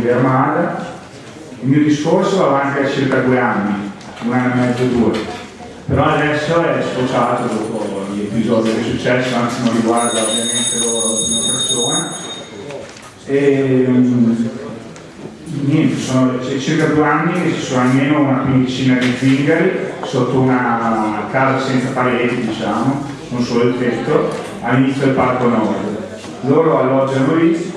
di Armada. Il mio discorso va avanti da circa due anni, un anno e mezzo, due. Però adesso è sfociato dopo gli episodi che è successo, anzi non riguarda ovviamente loro prima persona. E, um, niente, sono circa due anni che ci sono almeno una quindicina di zingari sotto una casa senza pareti, diciamo, non solo il tetto, all'inizio del parco nord. Loro alloggiano lì,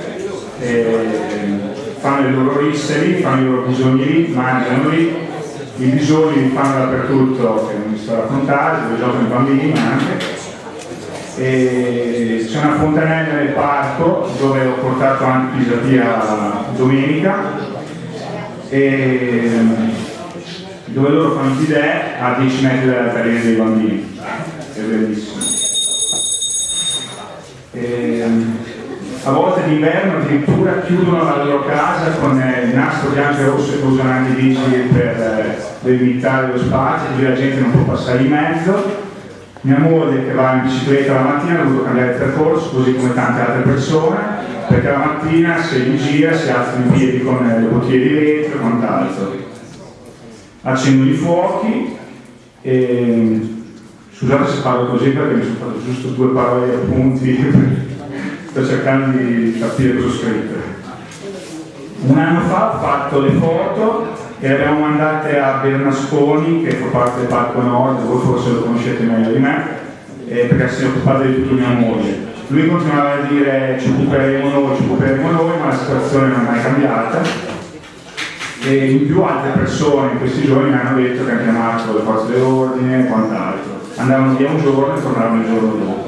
fanno i loro risseri, fanno i loro bisogni lì, mangiano lì, i bisogni li fanno dappertutto, che non mi sto a raccontare, dove giocano i bambini anche. C'è una fontanella nel parco dove ho portato anche Pisapia domenica e dove loro fanno il bidet a 10 metri dalla carriera dei bambini. È bellissimo. E, a volte d'inverno addirittura chiudono la loro casa con il nastro bianco e rosso e usano anche i vigili per delimitare lo spazio, così la gente non può passare in mezzo. Mia moglie che va in bicicletta la mattina ha dovuto cambiare il percorso, così come tante altre persone, perché la mattina se in gira si alzano i piedi con le bottiglie di vetro e quant'altro. Accendono i fuochi e scusate se parlo così perché mi sono fatto giusto due parole appunti sto cercando di capire cosa ho scritto. Un anno fa ho fatto le foto e le abbiamo mandate a Bernasconi, che fa parte del Parco Nord, voi forse lo conoscete meglio di me, eh, perché si è occupato di tutto mia moglie. Lui continuava a dire ci occuperemo noi, ci occuperemo noi, ma la situazione non è mai cambiata. E in più altre persone in questi giorni mi hanno detto che hanno chiamato le forze dell'ordine e quant'altro. Andavano via un giorno e tornavano il giorno dopo.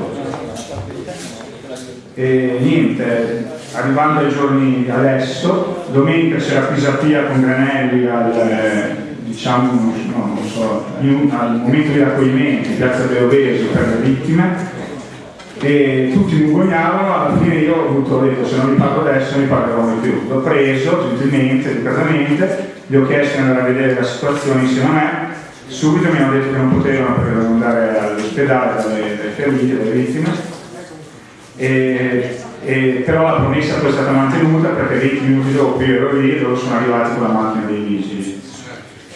E niente, arrivando ai giorni adesso, domenica c'era Pisapia con Granelli al, diciamo, no, so, al momento di raccoglimento piazza Beovesi per le vittime. E tutti mi ingognavano, alla fine io ho avuto detto se non li pago adesso non li pagherò mai più. L'ho preso gentilmente, educatamente, gli ho chiesto di andare a vedere la situazione insieme a me, subito mi hanno detto che non potevano perché dovevano andare all'ospedale dalle, dalle ferite, dalle vittime e, e, però la promessa poi è stata mantenuta perché 20 minuti dopo io ero lì e loro sono arrivati con la macchina dei vigili.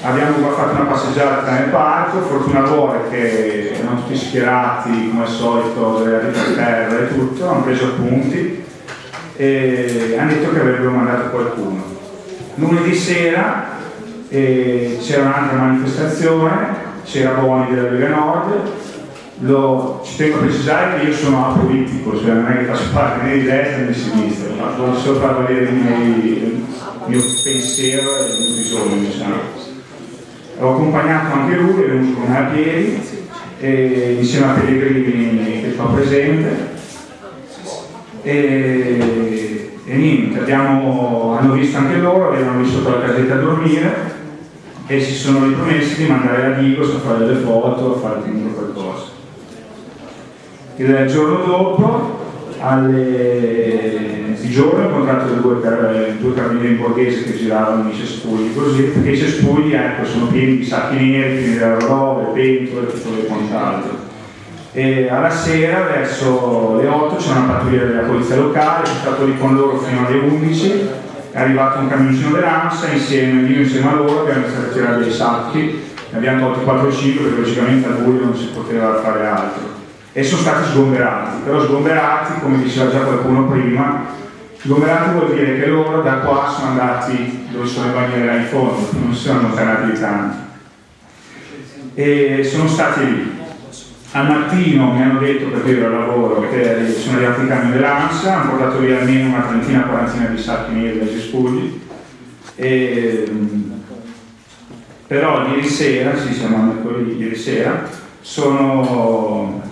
Abbiamo fatto una passeggiata nel parco, fortuna vuole che erano tutti schierati come al solito, per terra e tutto, hanno preso appunti e hanno detto che avrebbero mandato qualcuno. Lunedì sera eh, c'era un'altra manifestazione, c'era Boni della Lega Nord, lo, ci tengo a precisare che io sono apolitico, cioè non è che faccio parte né di destra né di sinistra, ma voglio solo far valere il mio, pensiero e il mio bisogno, diciamo. Ho accompagnato anche lui, è venuto con me a piedi, e, insieme a Pellegrini che fa presente. E, e niente, abbiamo, hanno visto anche loro, avevano visto la casetta a dormire e si sono ripromessi di mandare a Digos a fare delle foto, a fare qualcosa. Il giorno dopo, alle... il giorno ho incontrato due, car... due carabinieri borghesi che giravano i cespugli così, perché i cespugli ecco, sono pieni di sacchi neri, pieni di robe, pentole, e quant'altro. E alla sera, verso le 8, c'è una pattuglia della polizia locale, sono stato lì con loro fino alle 11, è arrivato un camioncino dell'ANSA, insieme, io insieme a loro abbiamo iniziato a tirare dei sacchi, ne abbiamo tolti 4 o 5 perché logicamente a buio non si poteva fare altro e sono stati sgomberati, però sgomberati, come diceva già qualcuno prima, sgomberati vuol dire che loro da qua sono andati dove sono le bandiere in fondo, non si sono allontanati di tanto. E sono stati lì. Al mattino mi hanno detto, perché io ero al lavoro, che sono arrivati i camion dell'ANSA, hanno portato via almeno una trentina, quarantina di sacchi neri dai cespugli. E, però ieri sera, sì siamo mercoledì, ieri sera, sono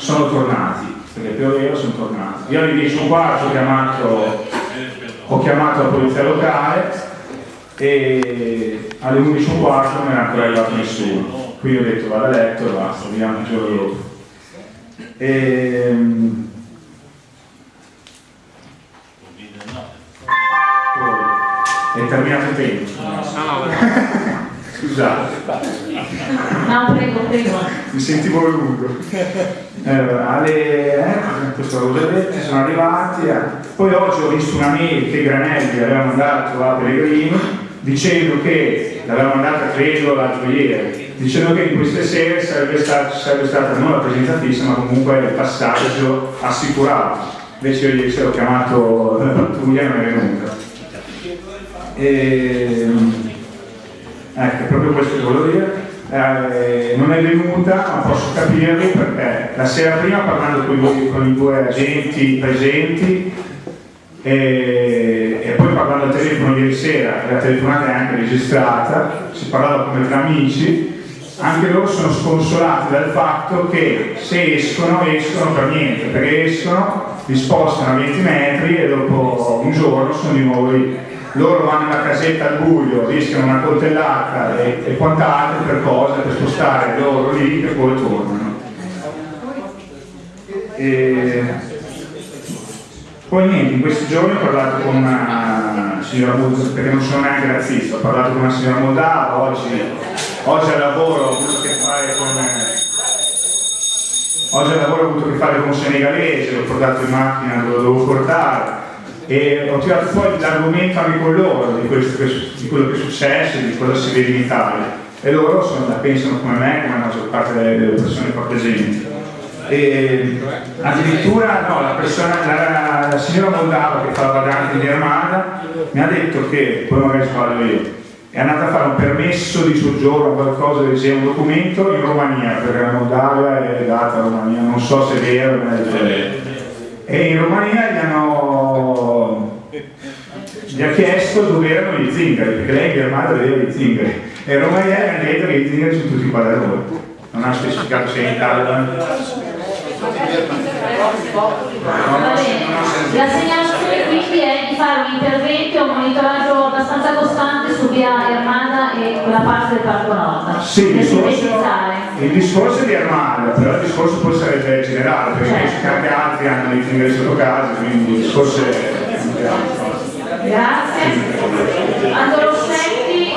sono tornati, perché pioveva sono tornati. Io alle 10 e un quarto ho chiamato, ho chiamato la polizia locale e alle 11 e un quarto non era ancora arrivato nessuno. Quindi ho detto vado a letto e basta, vediamo il giorno dopo. E, ehm, è terminato il tempo. Scusate. No, prego, prego. Mi sentivo lungo. Eh, alle, eh, detto, sono arrivati. Eh. Poi oggi ho visto una mail che Granelli aveva mandato a Pellegrini dicendo che, l'aveva mandata credo l'altro ieri, dicendo che in queste sere sarebbe, stato, sarebbe stata non la presenza fissa ma comunque il passaggio assicurato. Invece io ieri sera ho chiamato la pattuglia e non è venuta. E, ecco, proprio questo che volevo dire. Eh, non è venuta, ma posso capirli perché la sera prima parlando con i, con i due agenti presenti e, e, poi parlando al telefono ieri sera, la telefonata è anche registrata, si parlava come tra amici, anche loro sono sconsolati dal fatto che se escono, escono per niente, perché escono, li spostano a 20 metri e dopo un giorno sono di nuovo lì. Loro vanno nella casetta al buio, rischiano una coltellata e, e quant'altro per cosa, per spostare loro lì e poi tornano. E... Poi niente, in questi giorni ho parlato con una signora Moldava, perché non sono neanche razzista, ho parlato con una signora Moldava, oggi, oggi al lavoro ho avuto a che fare con... Oggi al lavoro ho avuto a che fare con un senegalese, l'ho portato in macchina, lo dovevo portare e ho tirato fuori l'argomento anche con loro di, questo, di, quello che è successo e di cosa si vede in Italia e loro sono, la pensano come me, come la maggior parte delle, delle persone qua presenti. E addirittura no, la, persona, la, la signora Moldava che fa la vagante in Germania mi ha detto che, poi magari sbaglio io, è andata a fare un permesso di soggiorno, qualcosa del genere, un documento in Romania, perché la Moldavia è legata a Romania, non so se è vero, ma è vero. E in Romania gli hanno gli ha chiesto dove erano gli zingari, perché lei in Germania vedeva gli zingari. E Romania gli hanno detto che gli zingari sono tutti qua da noi. Non ha specificato se in Italia. La segnalazione quindi è di fare un intervento un monitoraggio abbastanza costante su via Armada e quella parte del Parco Nord. Sì, il discorso, il discorso è di Armada, però il discorso poi sarebbe generale, perché certo. anche altri hanno i fingeri sotto casa, quindi il discorso è... Grazie. Angelo Setti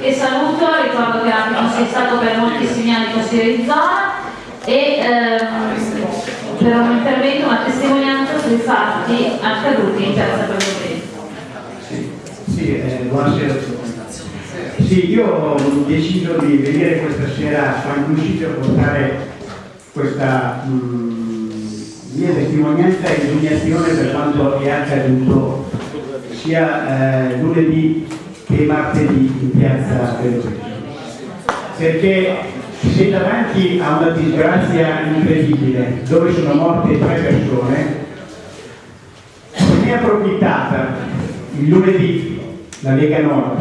e saluto, ricordo che anche è stato per moltissimi anni consigliere di zona e ehm, per un intervento, una testimonianza sui fatti accaduti in piazza Presidente. Sì, sì eh, buonasera a tutti. Sì, io ho deciso di venire questa sera a San Lucido a portare questa mh, mm, mia testimonianza e indignazione per quanto è accaduto sia eh, lunedì che martedì in piazza Presidente. Perché sei davanti a una disgrazia incredibile dove sono morte tre persone ne è approfittata il lunedì la Lega Nord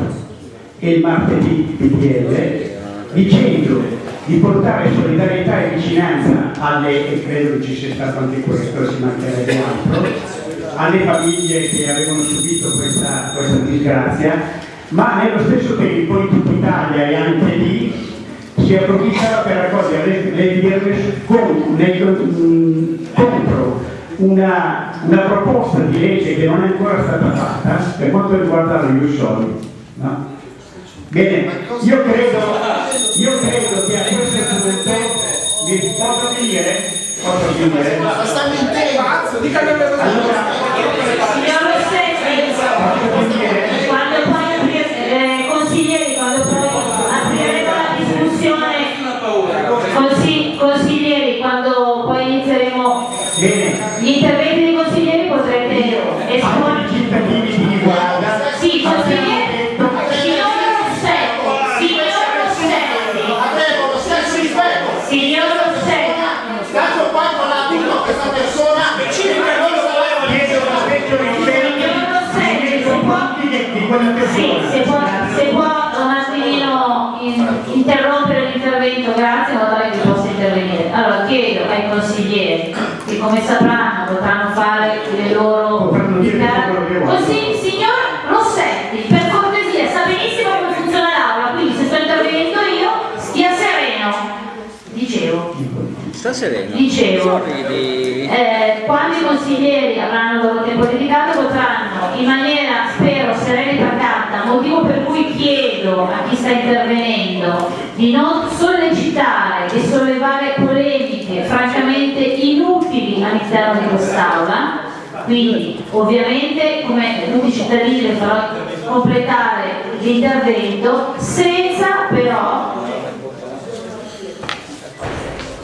e il martedì PDL dicendo di portare solidarietà e vicinanza alle, e credo che ci sia stato anche questo, si mancherebbe altro, alle famiglie che avevano subito questa, questa disgrazia, ma nello stesso tempo in tutta Italia e anche lì si approfittava per raccogliere le, le con, nel, contro una, una, proposta di legge che non è ancora stata fatta per quanto riguarda lo Ius? Bene, io credo, io credo che a questo punto mi posso finire? Posso finire? Ma stanno in tema, allora, posso finire? Sì, se può, se può un attimino interrompere l'intervento, grazie, in modo tale che possa intervenire. Allora chiedo ai consiglieri che come sapranno potranno fare le loro così signor Rossetti per cortesia sa benissimo come funziona l'aula quindi se sto intervenendo io stia sereno. Dicevo. Sta sereno. Dicevo. Eh, quando i consiglieri avranno il loro tempo dedicato potranno in maniera spero serena e pacata motivo per cui chiedo a chi sta intervenendo di non sollecitare e sollevare polemiche francamente inutili all'interno di quest'Aula, quindi ovviamente come tutti i cittadini le farò completare l'intervento senza però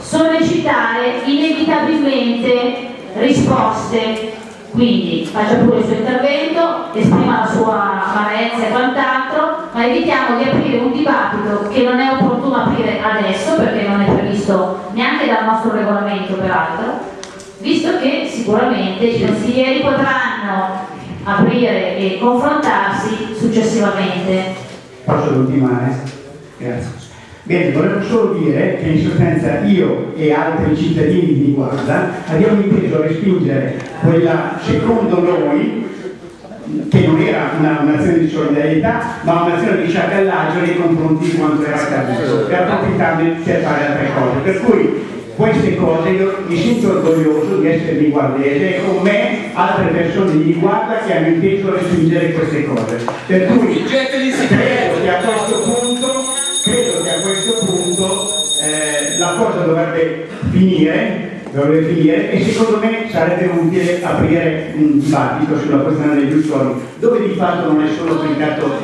sollecitare inevitabilmente risposte quindi faccia pure il suo intervento, esprima la sua amarezza e quant'altro, ma evitiamo di aprire un dibattito che non è opportuno aprire adesso perché non è previsto neanche dal nostro regolamento peraltro, visto che sicuramente i consiglieri potranno aprire e confrontarsi successivamente. Posso ultimare? Grazie. Bene, volevo solo dire che in sostanza io e altri cittadini di Guarda abbiamo inteso respingere quella, secondo noi, che non era un'azione di solidarietà, ma un'azione di sciacallaggio nei confronti di quanto era accaduto, per approfittarne per fare altre cose. Per cui queste cose io mi sento orgoglioso di essere di guardese e con me altre persone di guarda che hanno inteso respingere queste cose. Per cui credo che a questo punto, credo che a questo punto eh, la cosa dovrebbe finire, dovrebbe finire e secondo me sarebbe utile aprire un dibattito sulla questione degli ustori, dove di fatto non è solo applicato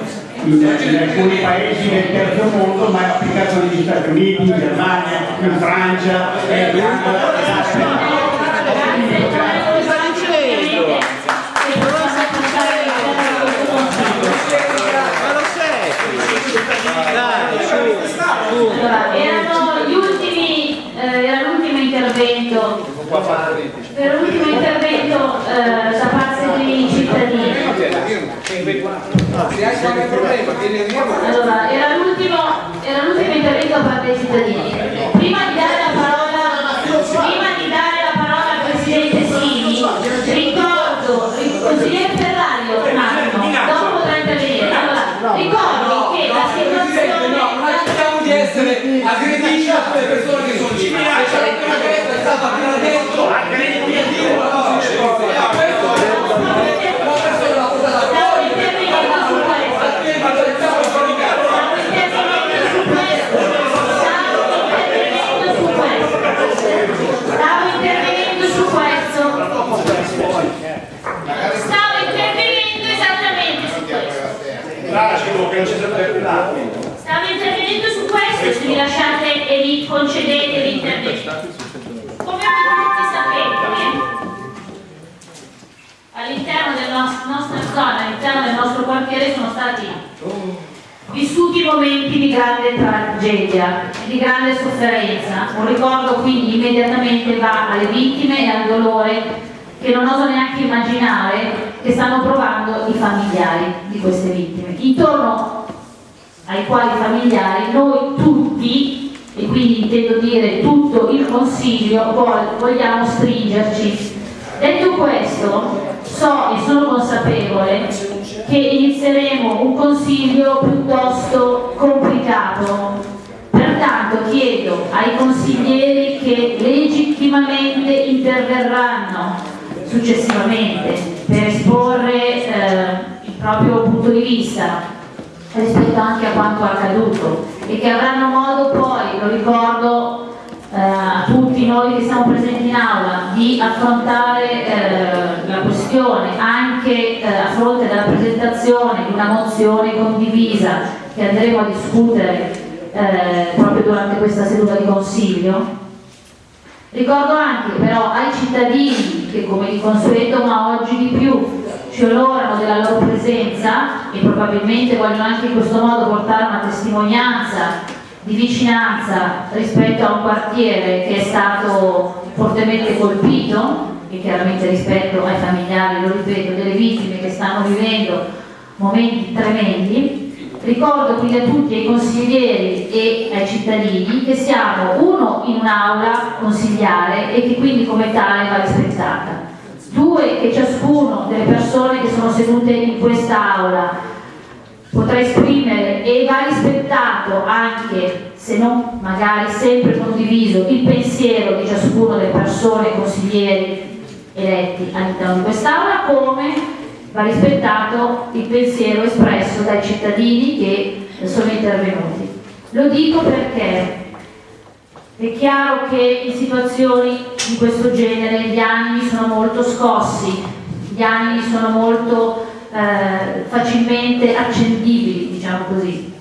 in, in alcuni paesi del terzo mondo, ma è applicato negli Stati Uniti, in Germania, in Francia, in Allora, erano gli ultimi, eh, era l'ultimo intervento, era l'ultimo intervento eh, da parte dei cittadini. Allora, era l'ultimo, era l'ultimo intervento da parte dei cittadini. Prima di dare essere aggrediti da quelle persone che sono civili. Una destra è stata appena detto, aggrediti a dire una e persona l'ha portata Stavo fuori. intervenendo su questo. Altrimenti lo iniziamo a giudicare. Stavo intervenendo su questo. Stavo intervenendo su questo. Stavo intervenendo su questo. Stavo intervenendo esattamente su questo. Stavo intervenendo se mi lasciate e mi concedete l'intervento. Come tutti sapete, all'interno della nostra zona, all'interno del nostro quartiere sono stati vissuti momenti di grande tragedia, di grande sofferenza. Un ricordo quindi immediatamente va alle vittime e al dolore che non oso neanche immaginare che stanno provando i familiari di queste vittime. Intorno ai quali familiari noi tutti, e quindi intendo dire tutto il Consiglio, vogliamo stringerci. Detto questo, so e sono consapevole che inizieremo un Consiglio piuttosto complicato. Pertanto chiedo ai consiglieri che legittimamente interverranno successivamente per esporre eh, il proprio punto di vista rispetto anche a quanto accaduto e che avranno modo poi, lo ricordo eh, a tutti noi che siamo presenti in aula, di affrontare eh, la questione anche eh, a fronte della presentazione di una mozione condivisa che andremo a discutere eh, proprio durante questa seduta di consiglio. Ricordo anche però ai cittadini che come di consueto ma oggi di più ci onorano della loro presenza e probabilmente vogliono anche in questo modo portare una testimonianza di vicinanza rispetto a un quartiere che è stato fortemente colpito e chiaramente rispetto ai familiari, lo ripeto, delle vittime che stanno vivendo momenti tremendi. Ricordo quindi a tutti, ai consiglieri e ai cittadini, che siamo uno in un'aula consigliare e che quindi come tale va rispettata. Due, che ciascuno delle persone che sono sedute in quest'aula potrà esprimere e va rispettato anche, se non magari sempre condiviso, il pensiero di ciascuno delle persone consiglieri eletti all'interno di quest'aula, come va rispettato il pensiero espresso dai cittadini che sono intervenuti. Lo dico perché è chiaro che in situazioni di questo genere gli animi sono molto scossi, gli animi sono molto eh, facilmente accendibili, diciamo così.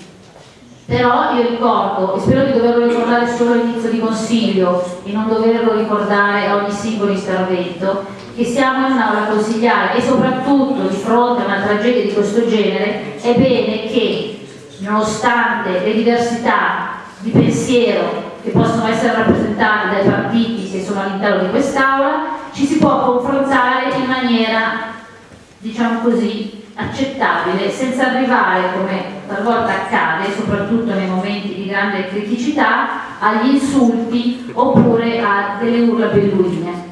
Però io ricordo, e spero di doverlo ricordare solo all'inizio di consiglio e non doverlo ricordare a ogni singolo intervento, che siamo in un'aula consigliare e soprattutto di fronte a una tragedia di questo genere è bene che nonostante le diversità di pensiero che possono essere rappresentate dai partiti che sono all'interno di quest'aula, ci si può confrontare in maniera, diciamo così, accettabile, senza arrivare, come talvolta accade, soprattutto nei momenti di grande criticità, agli insulti oppure a delle urla belluine.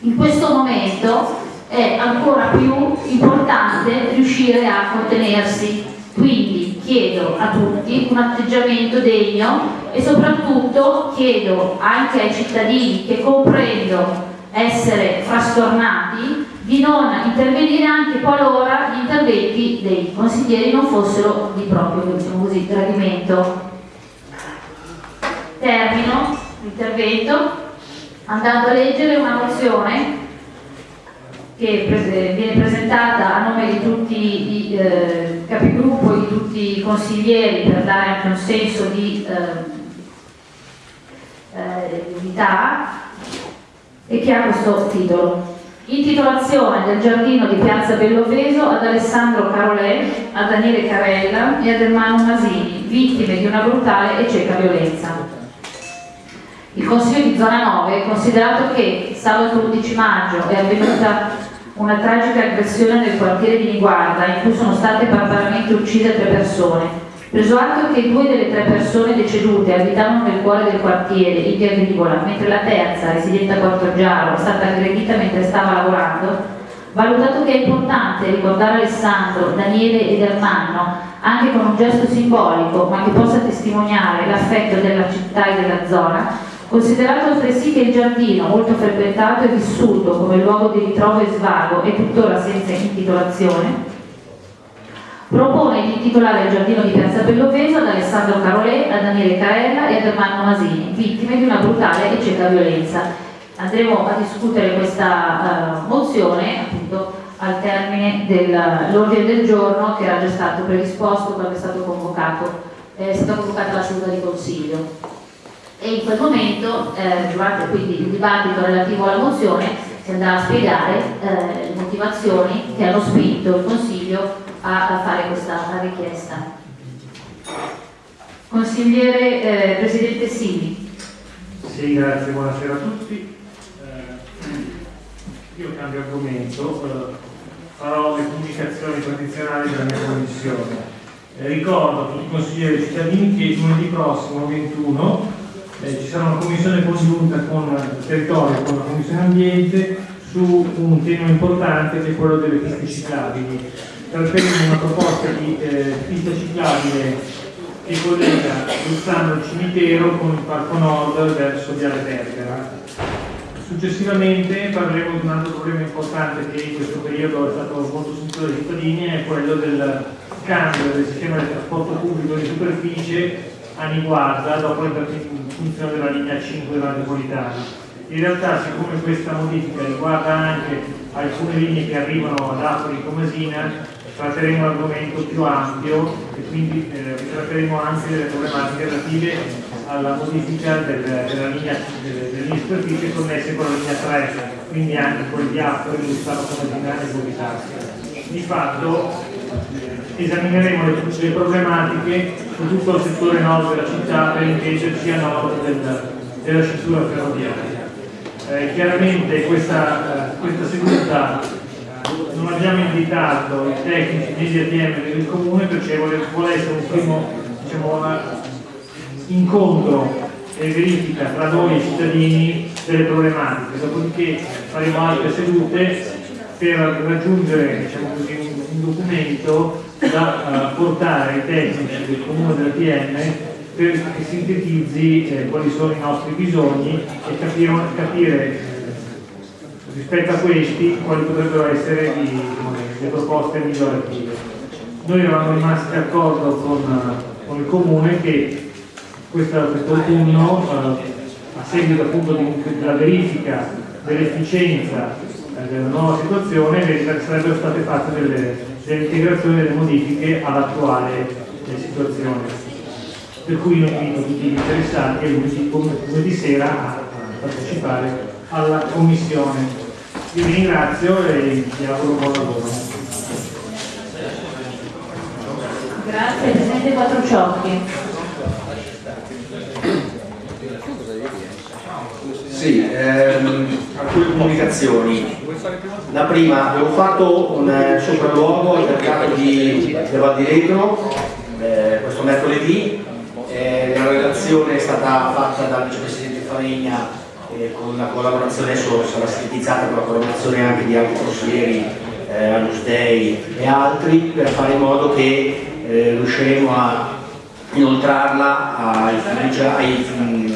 In questo momento è ancora più importante riuscire a contenersi, quindi chiedo a tutti un atteggiamento degno e soprattutto chiedo anche ai cittadini che comprendo essere frastornati di non intervenire anche qualora gli interventi dei consiglieri non fossero di proprio diciamo così, gradimento. Termino l'intervento andando a leggere una mozione che viene presentata a nome di tutti i eh, capigruppo e di tutti i consiglieri per dare anche un senso di eh, eh, unità e che ha questo titolo. Intitolazione del giardino di Piazza Belloveso ad Alessandro Carolè, a Daniele Carella e ad Ermano Masini, vittime di una brutale e cieca violenza. Il Consiglio di Zona 9, considerato che sabato 11 maggio è avvenuta una tragica aggressione nel quartiere di Niguarda in cui sono state barbaramente uccise tre persone, preso atto che due delle tre persone decedute abitavano nel cuore del quartiere, in via Agricola, mentre la terza, residente a Quartogiaro, è stata aggredita mentre stava lavorando, valutato che è importante ricordare Alessandro, Daniele ed Ermanno anche con un gesto simbolico ma che possa testimoniare l'affetto della città e della zona, Considerato altresì che il giardino, molto frequentato e vissuto come luogo di ritrovo e svago, è tuttora senza intitolazione, propone di intitolare il giardino di Piazza Belloveso ad Alessandro Carolè, a Daniele Caella e ad Ermanno Masini, vittime di una brutale e cieca violenza. Andremo a discutere questa uh, mozione appunto al termine dell'ordine del giorno che era già stato predisposto quando è stato convocato, è stata convocata la seduta di consiglio e in quel momento, eh, durante quindi il dibattito relativo alla mozione, si andrà a spiegare eh, le motivazioni che hanno spinto il Consiglio a, a fare questa richiesta. Consigliere eh, Presidente Sini. Sì, grazie, buonasera a tutti. Eh, io cambio argomento, eh, farò le comunicazioni tradizionali della mia commissione. Eh, ricordo a tutti i consiglieri cittadini che lunedì prossimo 21 eh, ci sarà una commissione congiunta con il territorio, con la commissione ambiente su un tema importante che è quello delle piste ciclabili. Tratteremo una proposta di eh, pista ciclabile che collega Luzzano il cimitero con il Parco Nord verso Viale Bergara. Successivamente parleremo di un altro problema importante che in questo periodo è stato molto sentito dai cittadini, è quello del cambio del sistema di trasporto pubblico di superficie a Niguarda dopo l'entrata in funzione della linea 5 della metropolitana. In realtà siccome questa modifica riguarda anche alcune linee che arrivano ad Apoli e Comasina, tratteremo un argomento più ampio e quindi eh, tratteremo anche delle problematiche relative alla modifica del, della linea, delle, delle linee superficie connesse con la linea 3, quindi anche con di Apoli, Gustavo Comasina e Bovitasca. Di fatto esamineremo le, le problematiche su tutto il settore nord della città per intenderci a nord del, della cintura ferroviaria. Eh, chiaramente questa, eh, questa seduta non abbiamo invitato i tecnici degli ATM del comune perché vuole, essere un primo diciamo, incontro e verifica tra noi e cittadini delle problematiche, dopodiché faremo altre sedute per raggiungere diciamo così, un documento da uh, portare ai tecnici del comune dell'ATM per che sintetizzi eh, quali sono i nostri bisogni e capire, capire rispetto a questi quali potrebbero essere i, le proposte migliorative. Noi eravamo rimasti d'accordo con, con il Comune che questa- quest'autunno, eh, a seguito appunto di- della verifica dell'efficienza eh, della nuova situazione, sarebbero state fatte delle, delle integrazioni e delle modifiche all'attuale eh, situazione. Per cui io invito tutti gli interessati lunedì, lunedì sera a a partecipare alla commissione. Io vi ringrazio e vi auguro buon lavoro. Grazie, Presidente Quattrociocchi. Sì, ehm, alcune comunicazioni. La prima, abbiamo fatto un eh, sopralluogo al mercato di di Retro eh, questo mercoledì. Eh, la relazione è stata fatta dal vicepresidente Faregna eh, con la collaborazione, adesso sarà sintetizzata con la collaborazione anche di altri consiglieri, eh, Anus Dei e altri, per fare in modo che eh, riusciremo a inoltrarla ai, ai, mm,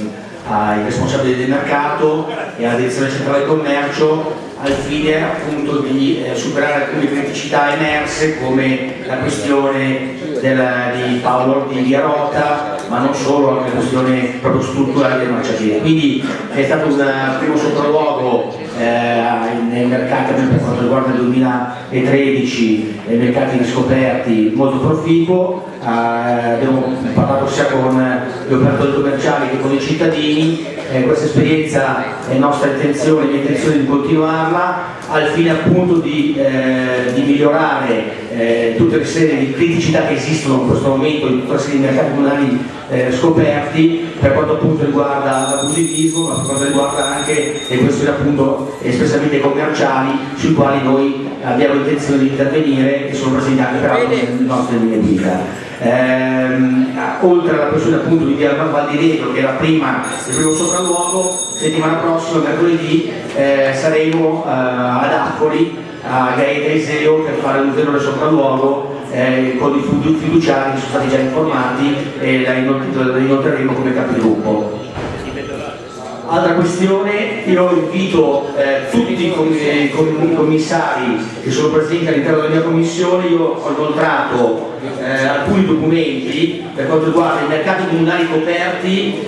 ai responsabili del mercato e alla direzione centrale del commercio al fine appunto di eh, superare alcune criticità emerse come la questione del- di Paolo di Via Rota ma non solo, anche la questione proprio strutturale del marciapiede. Quindi è stato un eh, primo sopralluogo eh, nei mercati per quanto riguarda il 2013 nei mercati riscoperti molto proficuo, eh, abbiamo parlato sia con gli operatori commerciali che con i cittadini, eh, questa esperienza è nostra intenzione, mia intenzione di continuarla al fine appunto di, eh, di migliorare eh, tutte le serie di criticità che esistono in questo momento in tutta la serie di mercati comunali eh, scoperti per quanto appunto riguarda l'abusivismo ma per quanto riguarda anche le questioni appunto espressamente commerciali sui quali noi abbiamo intenzione di intervenire e sono presenti anche peraltro nelle nostre linee guida. Ehm, oltre alla questione appunto di Via Val di Retro che era prima il primo sopralluogo, settimana prossima, mercoledì, eh, saremo eh, ad Appoli a Gaeta Iseo per fare un ulteriore sopralluogo eh, con i fidu- fiduciari che sono stati già informati e la inoltreremo come capigruppo. Altra questione, io invito eh, tutti i com- com- commissari che sono presenti all'interno della mia commissione, io ho inoltrato eh, alcuni documenti per quanto riguarda i mercati comunali coperti,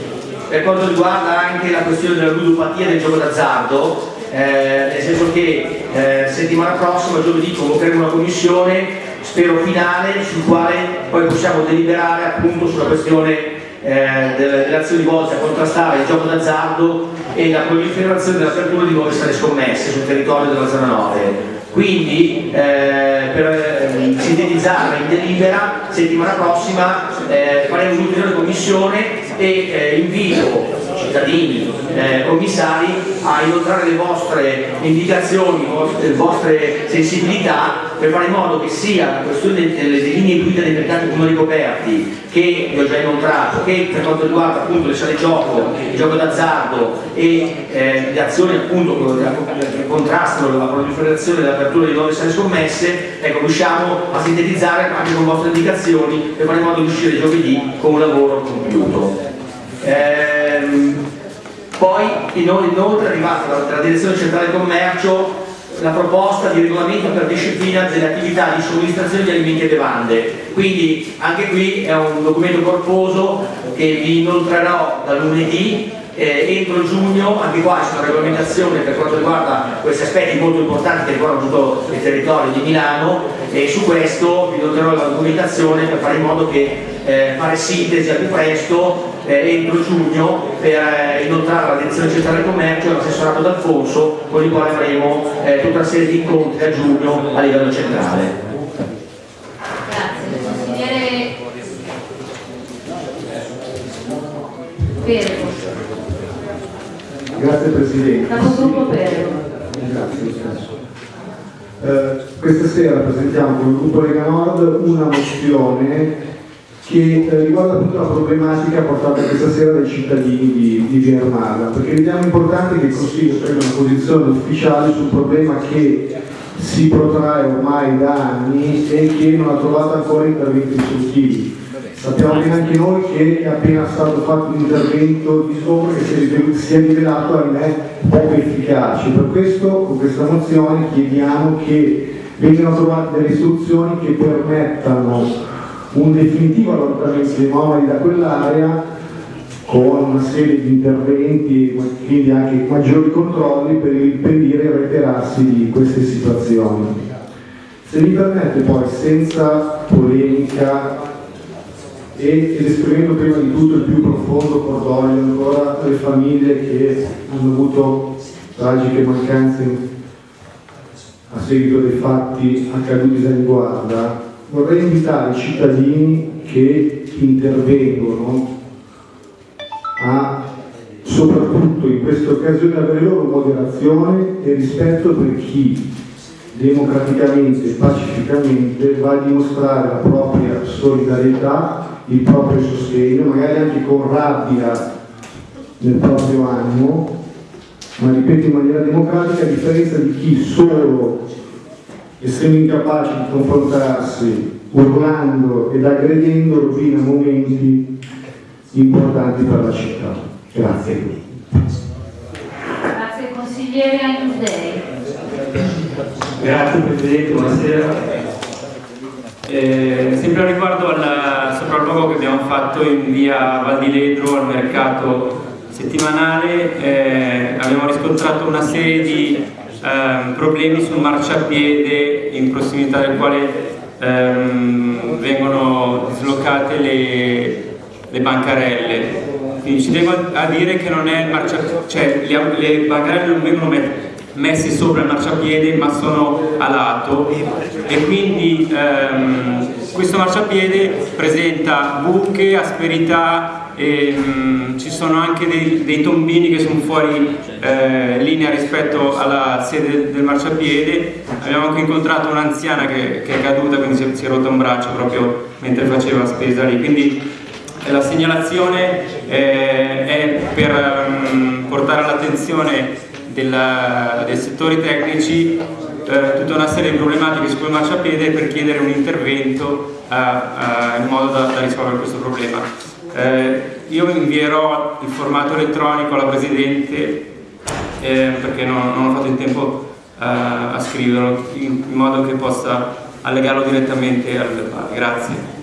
per quanto riguarda anche la questione della ludopatia del gioco d'azzardo, eh, nel senso che eh, settimana prossima, giovedì, convocheremo una commissione, spero finale, sul quale poi possiamo deliberare appunto sulla questione eh, delle, azioni volte a contrastare il gioco d'azzardo e la proliferazione dell'apertura di nuove sale scommesse sul territorio della zona 9. Quindi eh, per eh, sintetizzare in delibera, settimana prossima eh, faremo un'ulteriore commissione e eh, invito cittadini, eh, commissari a inoltrare le vostre indicazioni, le vostre sensibilità per fare in modo che sia la questione delle linee guida dei mercati comuni coperti che vi ho già inoltrato, che per quanto riguarda appunto le sale gioco, il gioco d'azzardo e eh, le azioni appunto che contrastano la proliferazione e l'apertura di nuove sale scommesse, ecco, riusciamo a sintetizzare anche con vostre indicazioni per fare in modo di uscire giovedì con un lavoro compiuto. Ehm, poi ino- inoltre è arrivata dalla direzione centrale del commercio la proposta di regolamento per disciplina delle attività di somministrazione di alimenti e bevande. Quindi anche qui è un documento corposo che vi inoltrerò da lunedì eh, entro giugno, anche qua c'è una regolamentazione per quanto riguarda questi aspetti molto importanti che riguardano tutto il territorio di Milano e su questo vi inoltrerò la documentazione per fare in modo che eh, fare sintesi al più presto eh, entro giugno per eh, inoltrare alla direzione centrale del commercio e all'assessorato d'Alfonso con il quale avremo eh, tutta una serie di incontri a giugno a livello centrale. Grazie. Consigliere Grazie Presidente. Grazie. Eh, questa sera presentiamo con il gruppo Lega Nord una mozione che eh, riguarda appunto la problematica portata questa sera dai cittadini di, di Armada, perché riteniamo importante che il Consiglio prenda una posizione ufficiale sul problema che si protrae ormai da anni e che non ha trovato ancora interventi risolutivi. Sappiamo bene anche noi che è appena stato fatto un intervento di sopra che si è rivelato, ahimè, poco efficace. Per questo, con questa mozione, chiediamo che vengano trovate delle soluzioni che permettano un definitivo allontanamento dei nomadi da quell'area con una serie di interventi e quindi anche maggiori controlli per impedire il reiterarsi di queste situazioni. Se mi permette poi, senza polemica e, esprimendo prima di tutto il più profondo cordoglio ancora alle famiglie che hanno avuto tragiche mancanze a seguito dei fatti accaduti da Guarda, vorrei invitare i cittadini che intervengono a soprattutto in queste occasioni avere loro moderazione e rispetto per chi democraticamente e pacificamente va a dimostrare la propria solidarietà, il proprio sostegno, magari anche con rabbia nel proprio animo, ma ripeto in maniera democratica, a differenza di chi solo, essendo incapace di confrontarsi, urlando ed aggredendo, rovina momenti importanti per la città. Grazie. Grazie consigliere Ainusdei. Grazie Presidente, buonasera. Eh, sempre riguardo al sopralluogo che abbiamo fatto in via Val di Ledro al mercato settimanale, eh, abbiamo riscontrato una serie di eh, problemi sul marciapiede in prossimità del quale ehm, vengono dislocate le, le bancarelle. Quindi ci devo a dire che non è il marciapiede, cioè le, le bancarelle non vengono messe sopra il marciapiede ma sono a lato e quindi ehm, questo marciapiede presenta buche, asperità e mh, ci sono anche dei, dei, tombini che sono fuori eh, linea rispetto alla sede del marciapiede abbiamo anche incontrato un'anziana che, che, è caduta quindi si è, si è rotta un braccio proprio mentre faceva spesa lì quindi la segnalazione eh, è per um, portare all'attenzione dei settori tecnici eh, tutta una serie di problematiche su quel marciapiede per chiedere un intervento uh, in modo da, da, risolvere questo problema. Eh, io invierò il formato elettronico alla Presidente eh, perché non, non, ho fatto in tempo uh, a scriverlo in, in modo che possa allegarlo direttamente al verbale. Grazie.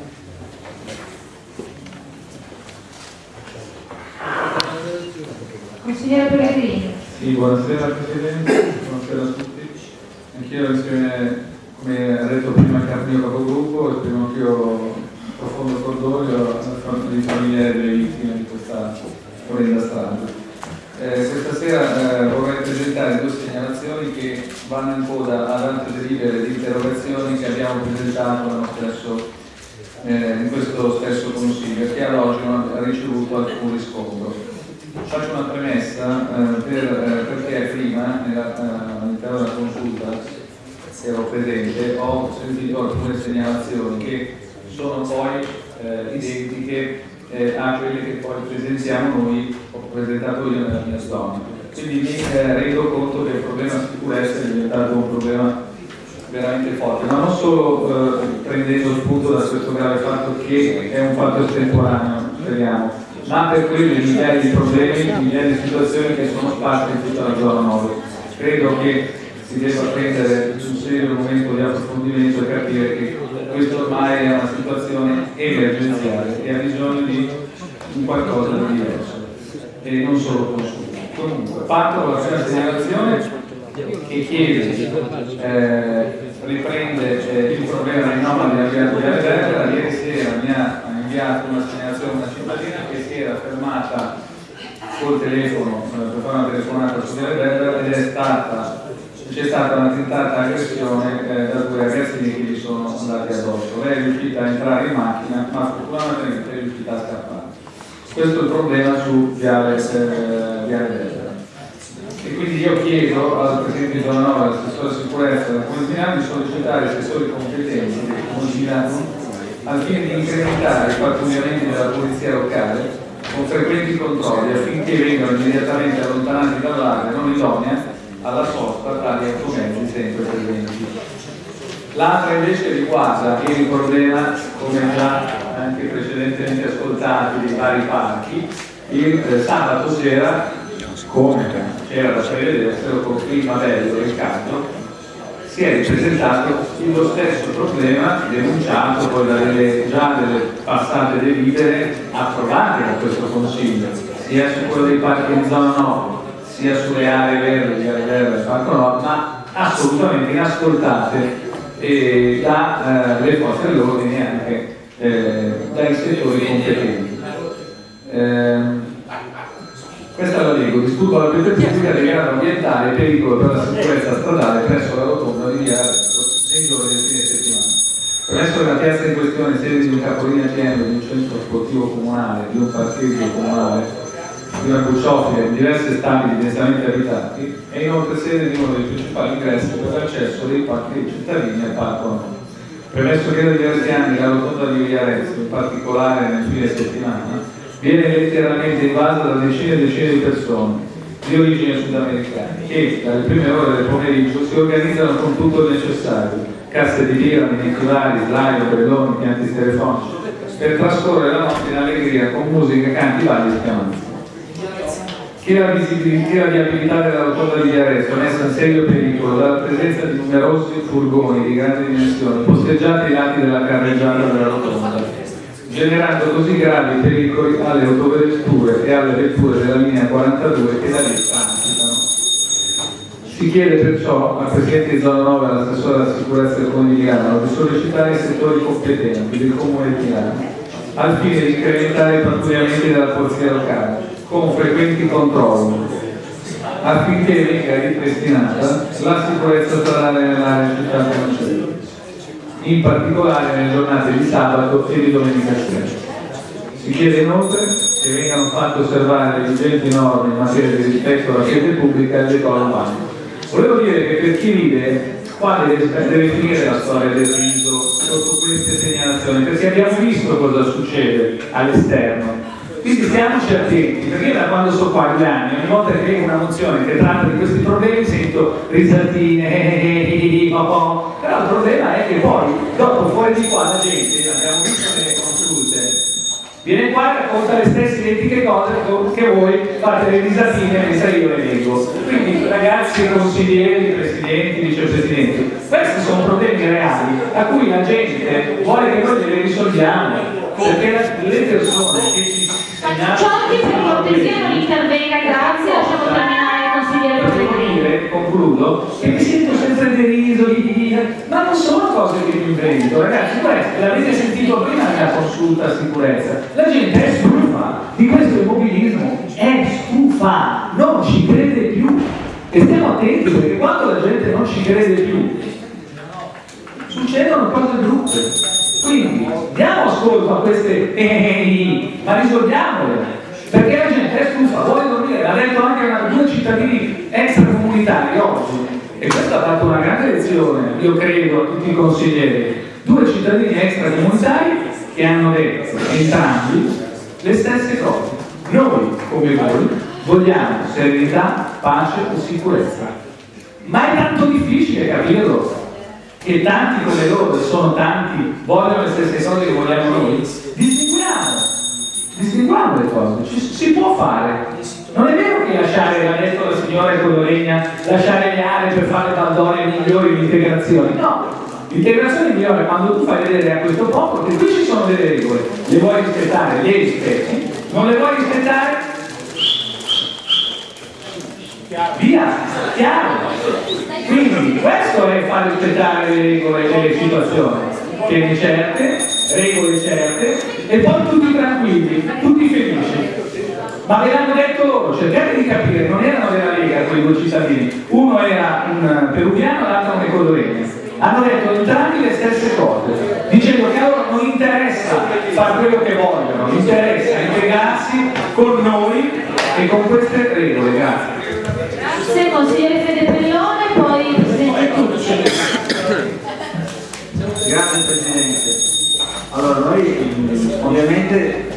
Consigliere Pellegrini. Sì, buonasera Presidente, buonasera a tutti. Anch'io esprimo, come ha detto prima il mio capogruppo, esprimo anch'io profondo cordoglio alle famiglie delle vittime di questa orrenda strage. Eh, questa sera eh, vorrei presentare due segnalazioni che vanno in coda ad altre delibere di interrogazioni che abbiamo presentato stesso, eh, in questo stesso Consiglio che ad oggi non ha ricevuto alcun riscontro. Faccio una premessa eh, per, eh, perché prima eh, all'interno della consulta che ero presente ho sentito alcune segnalazioni che sono poi eh, identiche eh, a quelle che poi presentiamo noi, ho presentato io nella mia storia. Quindi mi eh, rendo conto che il problema sicurezza è diventato un problema veramente forte, ma non solo prendendo spunto da questo grave fatto che è un fatto estemporaneo, speriamo, ma per quelle migliaia di problemi, migliaia di situazioni che sono sparse in tutta la zona 9. Credo che si debba prendere un serio momento di approfondimento e capire che questa ormai è una situazione emergenziale e ha bisogno di un qualcosa di diverso e non solo consumo. Comunque, parto la prima segnalazione che chiede, eh, riprende eh, il problema dei nomadi avviati da Verga, ieri sera mi ha inviato una segnalazione una cittadina che si era fermata col telefono eh, per fare una telefonata su Via Verga ed è stata c'è stata una tentata aggressione eh, da due ragazzini che gli sono andati addosso. Lei è riuscita a entrare in macchina, ma fortunatamente è riuscita a scappare. Questo è il problema su Viale, eh. E quindi io chiedo al Presidente Giovanova, all'assessore sicurezza della Comune di di sollecitare i assessori competenti del Comune di Milano al fine di incrementare i pattugliamenti della polizia locale con frequenti controlli affinché vengano immediatamente allontanati dall'area non idonea alla sosta tali automezzi sempre presenti. L'altra invece riguarda il problema, come già anche precedentemente ascoltati, dei vari parchi. Il eh, sabato sera, come era da prevedere, con clima bello caldo, si è ripresentato lo stesso problema denunciato poi dalle già delle passate delibere approvate da questo Consiglio, sia su quello dei parchi in zona 9, sia sulle aree verdi, le aree verdi del Parco Nord, ma assolutamente inascoltate eh, dalle forze dell'ordine e anche eh, dai settori competenti. Ehm, questa la leggo, disturbo la quiete pubblica di grado ambientale e pericolo per la sicurezza stradale presso la rotonda di via Arezzo nei giorni del fine settimana. Presso la piazza in questione, sede di un capolinea pieno di un centro sportivo comunale, di un parcheggio comunale, una cuciofila in diverse stabili densamente abitati, è inoltre sede di uno dei principali ingressi per l'accesso dei parchi cittadini al parco Nord. Premesso che da diversi anni la rotonda di via in particolare nel fine settimana, viene letteralmente invasa da decine e decine di persone di origine sudamericana che dalle prime ore del pomeriggio si organizzano con tutto il necessario, casse di birra, miniculari, slide, ombrelloni, pianti telefonici, per trascorrere la notte in allegria con musica, canti, balli e schiamanze. Che la visibilità e viabilità della rotonda di è messa in serio pericolo dalla presenza di numerosi furgoni di grandi dimensioni posteggiati ai lati della carreggiata della rotonda, generando così gravi pericoli alle autovetture e alle vetture della linea 42 che da lì transitano. Si chiede perciò al Presidente di Zona 9 e all'assessore alla sicurezza del Comune di Milano di sollecitare i settori competenti del Comune di Milano al fine di incrementare i pattugliamenti della Polizia locale con frequenti controlli affinché venga ripristinata la sicurezza stradale nell'area città francese in particolare nelle giornate di sabato e di domenica sera. Si chiede inoltre che vengano fatte osservare le vigenti norme in materia di rispetto alla sede pubblica e al decoro urbano. Volevo dire che per chi vive qua deve, deve finire la storia del riso sotto queste segnalazioni, perché abbiamo visto cosa succede all'esterno. Quindi stiamoci attenti, perché da quando sto qua agli anni, ogni volta che vedo una mozione che tratta di questi problemi sento risaltine, eh, eh, po', però il problema è che poi, dopo fuori di qua la gente, abbiamo visto nelle consulute, viene qua e racconta le stesse identiche cose che voi fate le risatine mentre io le leggo. Quindi ragazzi, consiglieri, presidenti, vicepresidenti, questi sono problemi reali a cui la gente vuole che noi le risolviamo, perché le persone che ci Ciocchi per cortesia non intervenga, grazie, lasciamo terminare il consigliere Pellegrini. dire, concludo, che mi sento sempre deriso, di- di- di- ma non sono cose che mi invento, ragazzi, l'avete sentito prima nella consulta sicurezza, la gente è stufa di questo immobilismo, è stufa, non ci crede più. E stiamo attenti perché quando la gente non ci crede più, succedono cose brutte. Quindi diamo ascolto a queste eh, ma risolviamole, perché la gente è stufa, vuole dormire, l'ha detto anche una, due cittadini extracomunitari oggi, e questo ha dato una grande lezione, io credo, a tutti i consiglieri, due cittadini extracomunitari che hanno detto entrambi le stesse cose. Noi, come voi, vogliamo serenità, pace e sicurezza. Ma è tanto difficile capirlo che tanti come loro, e sono tanti, vogliono le stesse cose che vogliamo noi, distinguiamo, distinguiamo le cose, ci, si può fare. Non è vero che lasciare, l'ha detto la signora Codoregna, lasciare le aree per fare baldorie migliori di integrazione, no. L'integrazione migliore è quando tu fai vedere a questo popolo che qui ci sono delle regole, le vuoi rispettare, le rispetti, non le vuoi rispettare, via, chiaro. Quindi questo è far rispettare le regole delle situazioni, pene certe, regole certe e poi tutti tranquilli, tutti felici. Ma ve l'hanno detto loro, cercate di capire, non erano della Lega quei due cittadini, uno era un peruviano l'altro un ecodoregno. Hanno detto entrambi le stesse cose, dicendo che a loro non interessa fare quello che vogliono, interessa integrarsi con noi e con queste regole. Grazie. Grazie, consigliere Fede Pellone, poi presidente Tucci. Grazie Presidente. Allora noi ovviamente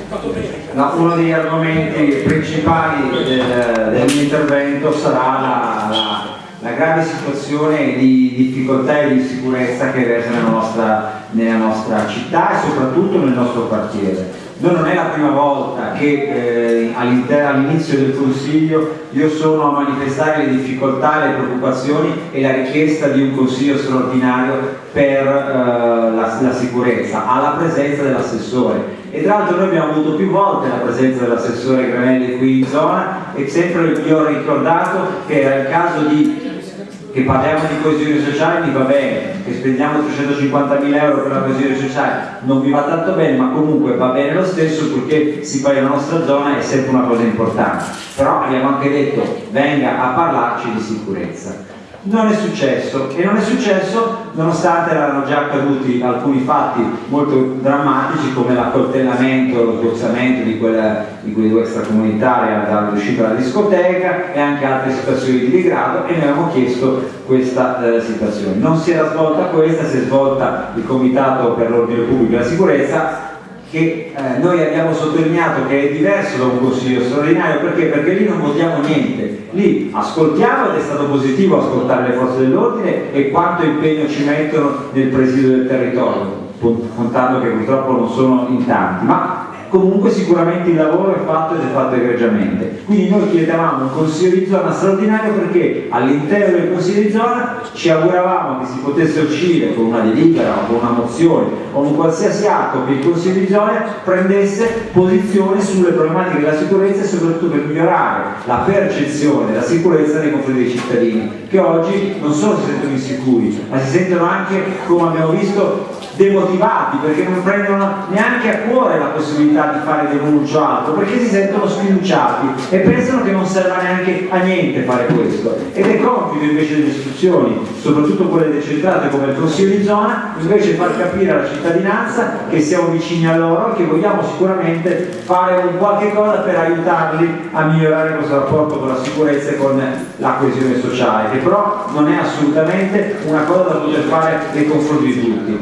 uno degli argomenti principali del, del mio intervento sarà la, la- la grave situazione di difficoltà e di sicurezza che versa nella nostra nella nostra città e soprattutto nel nostro quartiere. Non è la prima volta che eh, all'inizio del Consiglio io sono a manifestare le difficoltà, le preoccupazioni e la richiesta di un Consiglio straordinario per eh, la, la sicurezza, alla presenza dell'assessore. E tra l'altro noi abbiamo avuto più volte la presenza dell'assessore Granelli qui in zona e sempre gli ho ricordato che era il caso di che parliamo di coesione sociale mi va bene, che spendiamo 350 mila euro per la coesione sociale non mi va tanto bene, ma comunque va bene lo stesso perché si fa nella nostra zona è sempre una cosa importante. Però abbiamo anche detto venga a parlarci di sicurezza non è successo e non è successo nonostante erano già accaduti alcuni fatti molto drammatici come l'accoltellamento, lo sgozzamento di, di quei due extracomunitari dall'uscita dalla discoteca e anche altre situazioni di degrado e noi abbiamo chiesto questa eh, situazione. Non si era svolta questa, si è svolta il Comitato per l'Ordine Pubblico e la Sicurezza che eh, noi abbiamo sottolineato che è diverso da un consiglio straordinario. Perché? perché lì non votiamo niente. Lì ascoltiamo ed è stato positivo ascoltare le forze dell'ordine e quanto impegno ci mettono nel presidio del territorio contando che purtroppo non sono in tanti. Ma comunque sicuramente il lavoro è fatto ed è fatto egregiamente. Quindi noi chiedevamo un consiglio di zona straordinario perché all'interno del consiglio di zona ci auguravamo che si potesse uscire con una delibera o con una mozione o un qualsiasi atto che il consiglio di zona prendesse posizione sulle problematiche della sicurezza e soprattutto per migliorare la percezione della sicurezza nei confronti dei cittadini che oggi non solo si sentono insicuri ma si sentono anche, come abbiamo visto, demotivati perché non prendono neanche a cuore la possibilità di fare denuncio altro perché si sentono sfiduciati e pensano che non serva neanche a niente fare questo. Ed è compito invece delle istituzioni soprattutto quelle decentrate come il Consiglio di zona invece far capire alla cittadinanza che siamo vicini a loro e che vogliamo sicuramente fare un qualche cosa per aiutarli a migliorare questo rapporto con la sicurezza e con la coesione sociale che però non è assolutamente una cosa da poter fare nei confronti di tutti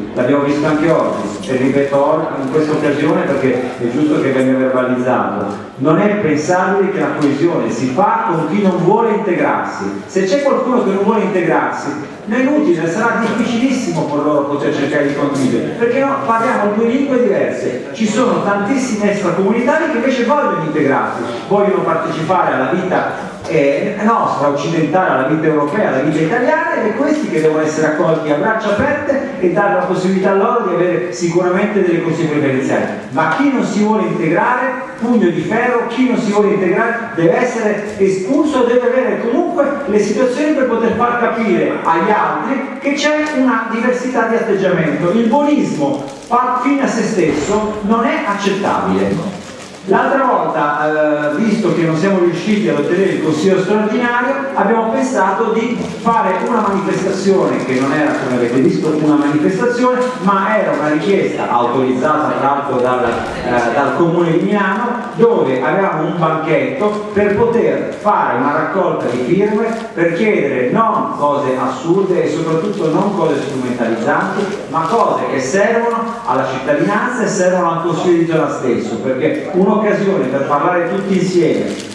visto anche oggi e ripeto in questa occasione perché è giusto che venga verbalizzato. Non è pensabile che la coesione si fa con chi non vuole integrarsi. Se c'è qualcuno che non vuole integrarsi non è inutile, sarà difficilissimo per loro poter cercare di condividere perché no, parliamo due lingue diverse. Ci sono tantissimi extracomunitari che invece vogliono integrarsi vogliono partecipare alla vita eh, nostra, occidentale, alla vita europea, alla vita italiana ed è questi che devono essere accolti a braccia aperte e dare la possibilità loro di avere sicuramente delle conseguenze. Ma chi non si vuole integrare, pugno di ferro, chi non si vuole integrare deve essere espulso, deve avere comunque le situazioni per poter far capire agli altri che c'è una diversità di atteggiamento. Il buonismo fine a se stesso non è accettabile. L'altra volta, eh, visto che non siamo riusciti ad ottenere il consiglio straordinario, abbiamo pensato di fare una manifestazione che non era, come avete visto, una manifestazione, ma era una richiesta autorizzata tra l'altro dal, eh, dal Comune di Milano, dove avevamo un banchetto per poter fare una raccolta di firme per chiedere non cose assurde e soprattutto non cose strumentalizzanti, ma cose che servono alla cittadinanza e servono al Consiglio di zona stesso, perché uno un'occasione per parlare tutti insieme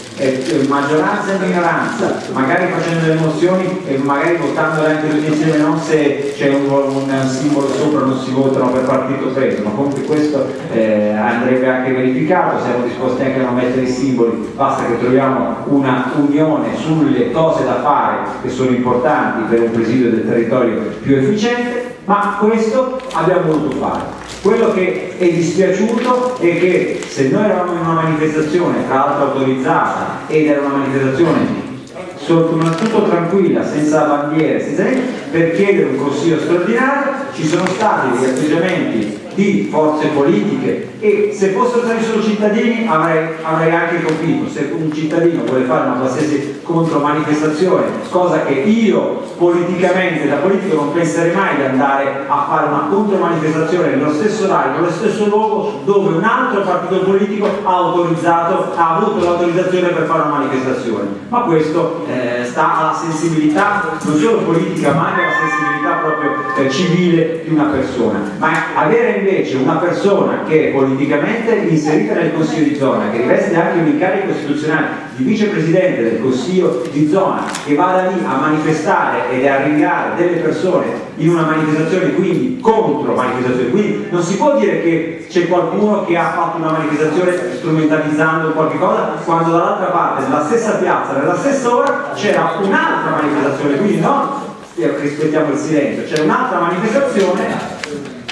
maggioranza e minoranza, magari facendo delle mozioni e magari votando anche tutti insieme, non se c'è un, un, simbolo sopra non si votano per partito preso, ma comunque questo eh, andrebbe anche verificato, siamo disposti anche a non mettere i simboli, basta che troviamo una unione sulle cose da fare che sono importanti per un presidio del territorio più efficiente, ma questo abbiamo voluto fare. Quello che è dispiaciuto è che se noi eravamo in una manifestazione, tra l'altro autorizzata, ed era una manifestazione soprattutto tranquilla, senza bandiere, senza per chiedere un consiglio straordinario, ci sono stati degli atteggiamenti di forze politiche. E se fossero stati solo cittadini avrei, avrei anche capito se un cittadino vuole fare una qualsiasi contromanifestazione cosa che io politicamente da politico non penserei mai di andare a fare una contromanifestazione nello stesso orario, nello stesso luogo dove un altro partito politico ha autorizzato, ha avuto l'autorizzazione per fare una manifestazione. Ma questo eh, sta alla sensibilità non solo politica ma anche alla sensibilità proprio eh, civile di una persona ma avere invece una persona che è politicamente inserita nel Consiglio di zona, che riveste anche un incarico costituzionale di vicepresidente del Consiglio di zona, che vada lì a manifestare ed a rinviare delle persone in una manifestazione, quindi contro manifestazione. Quindi non si può dire che c'è qualcuno che ha fatto una manifestazione strumentalizzando qualche cosa, quando dall'altra parte, nella stessa piazza, nella stessa ora, c'era un'altra manifestazione, quindi non rispettiamo il silenzio, c'è un'altra manifestazione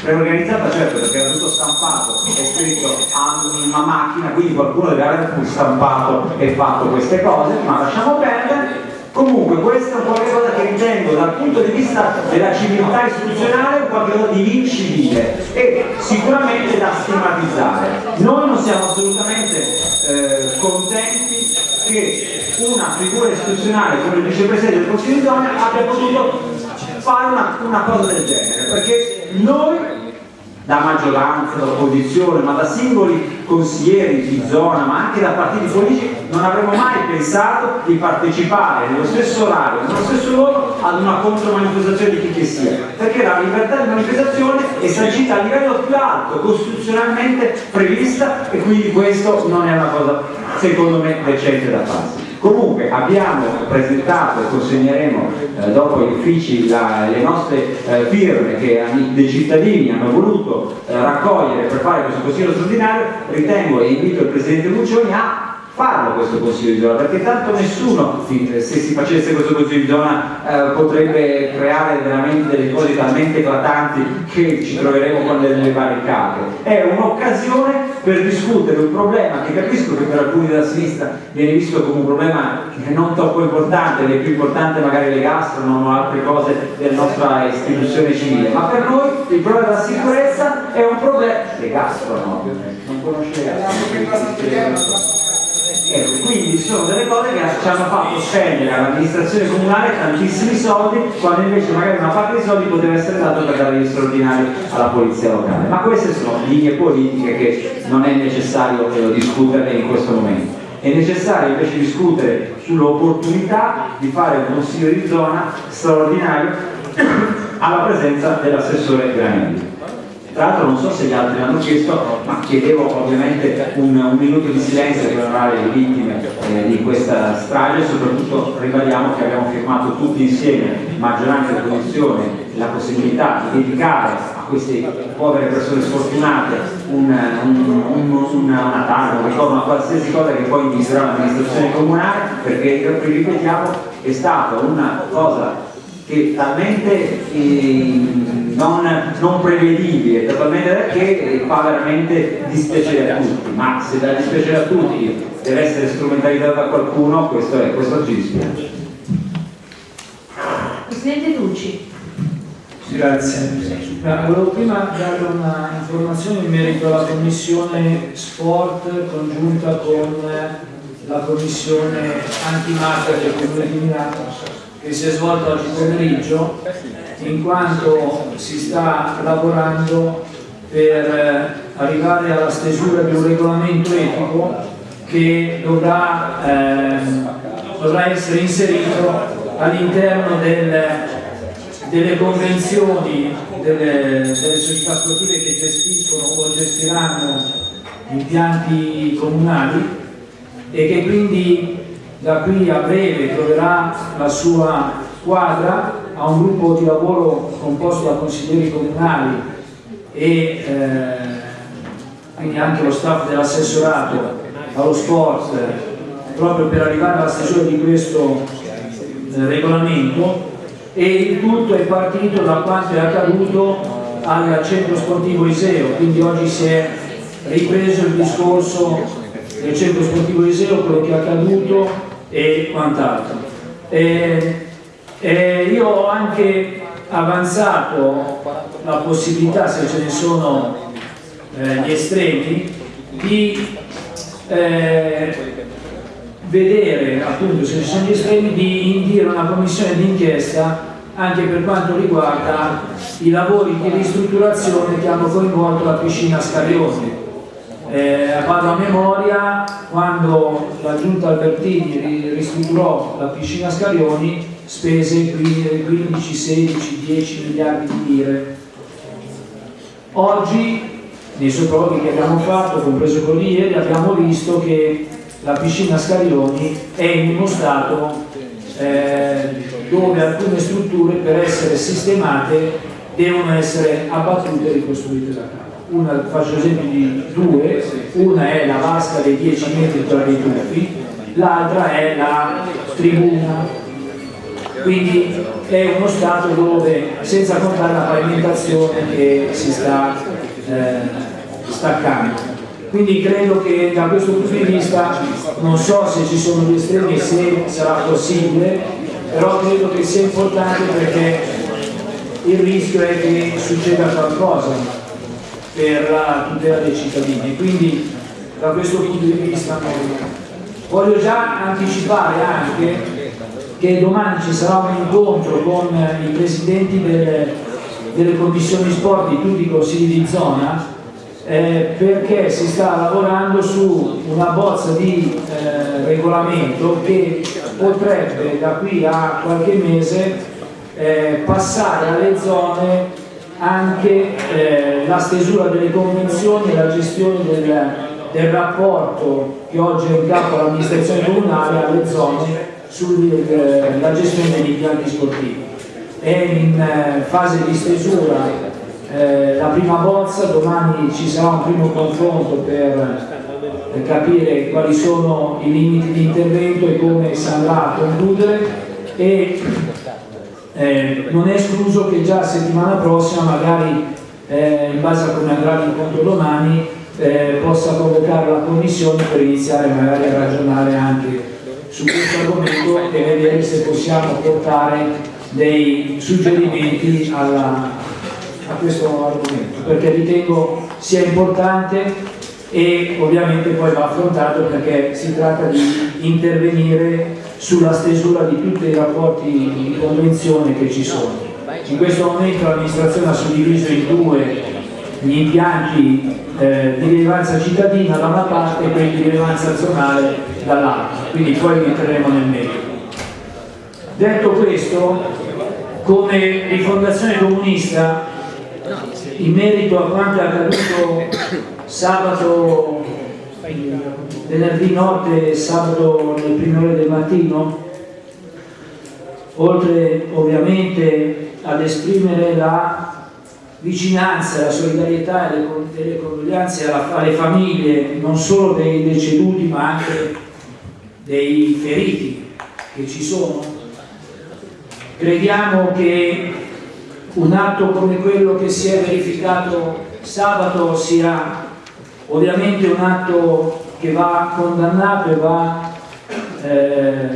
preorganizzata certo perché era tutto stampato e scritto a una macchina quindi qualcuno deve aver stampato e fatto queste cose ma lasciamo perdere. Comunque questo è un qualcosa che ritengo dal punto di vista della civiltà istituzionale un qualcosa di incivile e sicuramente da stigmatizzare. Noi non siamo assolutamente eh, contenti che una figura istituzionale come il vicepresidente del Consiglio di zona abbia potuto fare una, una cosa del genere perché noi da maggioranza, opposizione, ma da singoli consiglieri di zona, ma anche da partiti politici, non avremmo mai pensato di partecipare nello stesso orario, nello stesso luogo ad una contromanifestazione di chi che sia, perché la libertà di manifestazione è sancita a livello più alto, costituzionalmente prevista e quindi questo non è una cosa, secondo me, decente da farsi. Comunque abbiamo presentato e consegneremo eh, dopo gli uffici la, le nostre eh, firme che dei cittadini hanno voluto eh, raccogliere per fare questo consiglio straordinario, ritengo e invito il Presidente Muccioni a farlo questo consiglio di zona perché tanto nessuno se si facesse questo consiglio di zona eh, potrebbe creare veramente delle cose talmente eclatanti che ci troveremo con delle barricate. È un'occasione per discutere un problema che capisco che per alcuni della sinistra viene visto come un problema non troppo importante è più importante magari le gastronom o altre cose della nostra istituzione civile ma per noi il problema della sicurezza è un problema le gastronom non conoscete Ecco, quindi sono delle cose che ci hanno fatto spendere all'amministrazione comunale tantissimi soldi, quando invece magari una parte dei soldi poteva essere dato per dare gli straordinari alla polizia locale. Ma queste sono linee politiche che non è necessario eh, discutere in questo momento. È necessario invece discutere sull'opportunità di fare un consiglio di zona straordinario alla presenza dell'assessore Granelli. Tra l'altro non so se gli altri l'hanno chiesto, ma chiedevo ovviamente un, un, minuto di silenzio per onorare le vittime eh, di questa strage. E soprattutto ribadiamo che abbiamo firmato tutti insieme, maggioranza e opposizione, la possibilità di dedicare a queste povere persone sfortunate un, un, un, una tavola, un ricordo, una qualsiasi cosa che poi misurerà l'amministrazione comunale, perché ripetiamo è stata una cosa che talmente eh, non, non, prevedibile, totalmente che fa veramente dispiacere a tutti, ma se da dispiacere a tutti deve essere strumentalizzato da qualcuno, questo, è, questo ci dispiace. Presidente Ducci. Grazie. volevo prima dare una informazione in merito alla commissione sport congiunta con la commissione antimafia del Comune di Milano che si è svolto oggi pomeriggio in quanto si sta lavorando per eh, arrivare alla stesura di un regolamento etico che dovrà, eh, dovrà essere inserito all'interno del, delle convenzioni delle, delle società sportive che gestiscono o gestiranno impianti comunali e che quindi da qui a breve troverà la sua squadra, ha un gruppo di lavoro composto da consiglieri comunali e eh, quindi anche lo staff dell'assessorato allo sport proprio per arrivare alla stesura di questo eh, regolamento. E il tutto è partito da quanto è accaduto al centro sportivo Iseo, quindi oggi si è ripreso il discorso del centro sportivo Iseo, quello che è accaduto e quant'altro. E, e io ho anche avanzato la possibilità, se ce ne sono eh, gli estremi, di eh, vedere, appunto, se ci sono gli estremi, di indire una commissione d'inchiesta anche per quanto riguarda i lavori di ristrutturazione che hanno coinvolto la piscina Scarioni eh, vado a memoria, quando la giunta Albertini ristrutturò la piscina Scarioni spese 15, 16, 10 miliardi di lire. Oggi, nei sopralluoghi che abbiamo fatto, compreso di ieri, abbiamo visto che la piscina Scarioni è in uno stato eh, dove alcune strutture per essere sistemate devono essere abbattute e ricostruite da capo. Una, faccio esempio di due, una è la vasca dei 10 metri tra i tuffi, l'altra è la tribuna. Quindi è uno stato dove, senza contare la pavimentazione che si sta eh, staccando. Quindi credo che da questo punto di vista non so se ci sono gli estremi e se sarà possibile, però credo che sia importante perché il rischio è che succeda qualcosa per la tutela dei cittadini. Quindi da questo punto di vista voglio già anticipare anche che domani ci sarà un incontro con i presidenti delle, delle commissioni sport di tutti i consigli di zona eh, perché si sta lavorando su una bozza di eh, regolamento che potrebbe da qui a qualche mese eh, passare alle zone anche eh, la stesura delle convenzioni e la gestione del, del rapporto che oggi è in capo all'amministrazione comunale alle zone sulla gestione degli impianti sportivi. È in eh, fase di stesura eh, la prima bozza, domani ci sarà un primo confronto per, per capire quali sono i limiti di intervento e come si andrà a concludere e eh, non è escluso che già settimana prossima magari eh, in base a come andrà l'incontro domani eh, possa convocare la commissione per iniziare magari a ragionare anche su questo argomento e vedere se possiamo portare dei suggerimenti alla, a questo argomento perché ritengo sia importante e ovviamente poi va affrontato perché si tratta di intervenire sulla stesura di tutti i rapporti di convenzione che ci sono. In questo momento l'amministrazione ha suddiviso in due gli impianti eh, di rilevanza cittadina da una parte e quelli di rilevanza zonale dall'altra, quindi poi entreremo nel merito. Detto questo, come rifondazione comunista in merito a quanto è accaduto sabato, venerdì notte e sabato nelle prime ore del mattino, oltre ovviamente ad esprimere la vicinanza, la solidarietà e le, le condoglianze alle famiglie non solo dei deceduti ma anche dei feriti che ci sono, crediamo che un atto come quello che si è verificato sabato sia ovviamente un atto che va condannato e va eh,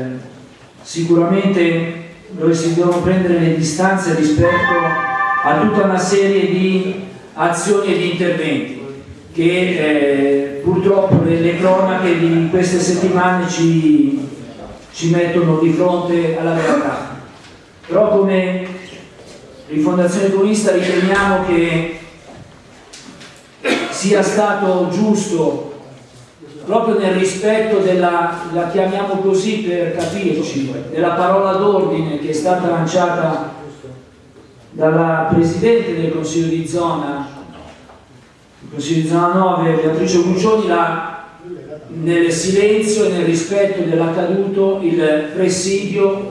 sicuramente dove si devono prendere le distanze rispetto a tutta una serie di azioni e di interventi che eh, purtroppo le, cronache di queste settimane ci, ci mettono di fronte alla realtà. Però come Rifondazione Comunista riteniamo che sia stato giusto proprio nel rispetto della, la chiamiamo così per capirci, della parola d'ordine che è stata lanciata dalla Presidente del Consiglio di Zona, il Consiglio di Zona 9, Beatrice Guccioni, nel silenzio e nel rispetto dell'accaduto il presidio